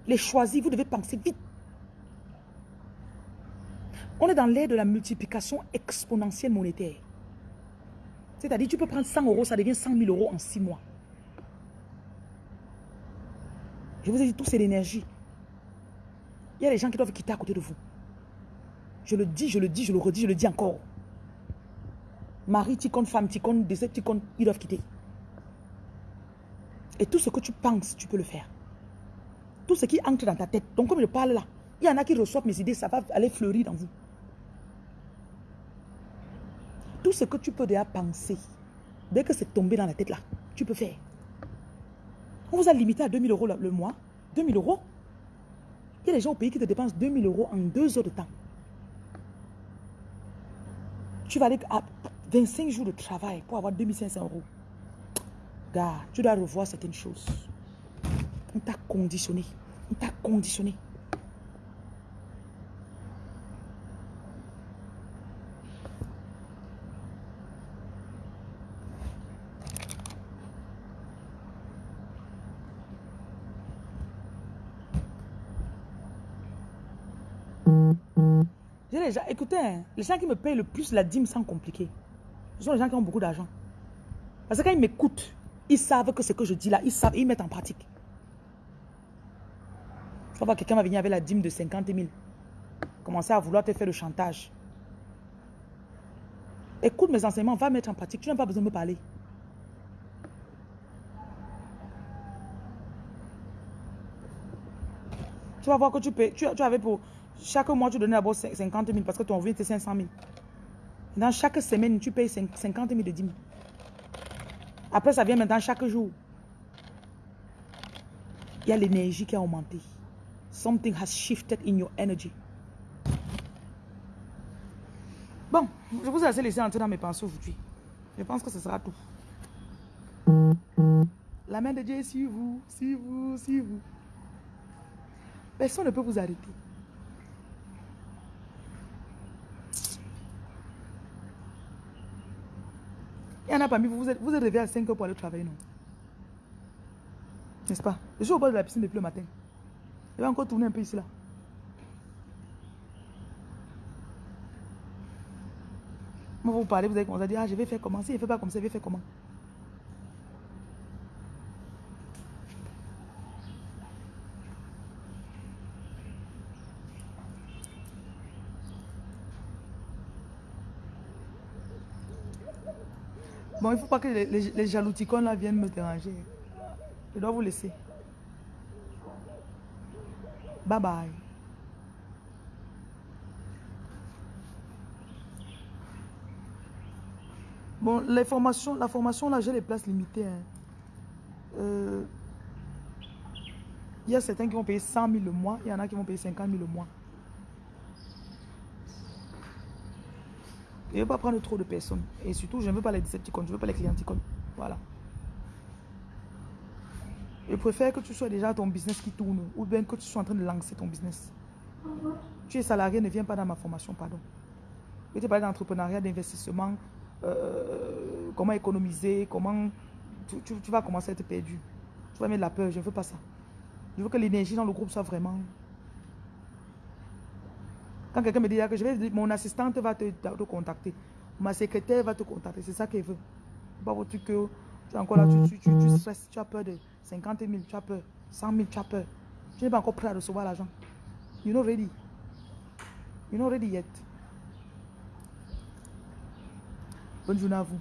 [SPEAKER 1] Les choisis, vous devez penser vite. On est dans l'ère de la multiplication exponentielle monétaire. C'est-à-dire, tu peux prendre 100 euros, ça devient 100 000 euros en 6 mois. Je vous ai dit, tout c'est l'énergie. Il y a des gens qui doivent quitter à côté de vous. Je le dis, je le dis, je le redis, je le dis encore. Mari, ticone, femme, ticone, décès, ticone, ils doivent quitter. Et tout ce que tu penses, tu peux le faire. Tout ce qui entre dans ta tête. Donc comme je parle là, il y en a qui reçoivent mes idées, ça va aller fleurir dans vous. Tout ce que tu peux déjà penser, dès que c'est tombé dans la tête là, tu peux faire. On vous a limité à 2000 euros le mois. 2000 euros. Il y a des gens au pays qui te dépensent 2000 euros en deux heures de temps. Tu vas aller à 25 jours de travail pour avoir 2500 euros. Gars, tu dois revoir certaines choses. On t'a conditionné. On t'a conditionné. Écoutez, hein, les gens qui me payent le plus la dîme sans compliquer, ce sont les gens qui ont beaucoup d'argent. Parce que quand ils m'écoutent, ils savent que ce que je dis là, ils savent, ils mettent en pratique. Tu vas quelqu'un va venir avec la dîme de 50 000. Commencer à vouloir te faire le chantage. Écoute mes enseignements, va mettre en pratique. Tu n'as pas besoin de me parler. Tu vas voir que tu, tu, tu avais pour chaque mois, tu donnes d'abord 50 000 parce que ton revenu était 500 000. Dans chaque semaine, tu payes 50 000 de dîmes. Après, ça vient maintenant chaque jour. Il y a l'énergie qui a augmenté. Something has shifted in your energy. Bon, je vous ai assez laissé entrer dans mes pensées aujourd'hui. Je pense que ce sera tout. La main de Dieu est sur vous, sur vous, sur vous. Personne ne peut vous arrêter. Il y en parmi vous, vous êtes, vous êtes réveillé à 5 heures pour aller travailler, non? N'est-ce pas? Je suis au bord de la piscine depuis le matin. Je vais encore tourner un peu ici, là. Moi, vous parlez, vous allez commencer à dire, ah, je vais faire comment? Si je ne fais pas comme ça, je vais faire comment? Il ne faut pas que les, les, les jalouticons là viennent me déranger. Je dois vous laisser. Bye bye. Bon, les formations, la formation là, j'ai les places limitées. hein. Euh, il y a certains qui vont payer 100 000 le mois, il y en a qui vont payer 50 000 le mois. Je ne veux pas prendre trop de personnes. Et surtout, je ne veux pas les Decepticons, je ne veux pas les clienticons. Voilà. Je préfère que tu sois déjà ton business qui tourne ou bien que tu sois en train de lancer ton business. Tu es salarié, ne viens pas dans ma formation, pardon. Je te parler d'entrepreneuriat, d'investissement, euh, comment économiser, comment tu- tu vas commencer à être perdu. Tu vas mettre de la peur, je ne veux pas ça. Je veux que l'énergie dans le groupe soit vraiment... Quand quelqu'un me dit que je vais, mon assistante va te, te contacter, ma secrétaire va te contacter, c'est ça qu'elle veut. Pas votre truc que tu es encore là, tu, tu, tu, tu stresses, tu as peur de 50 000, tu as peur, 100 000, tu as peur. Tu n'es pas encore prêt à recevoir l'argent. You're not ready. You're not ready yet. Bonne journée à vous.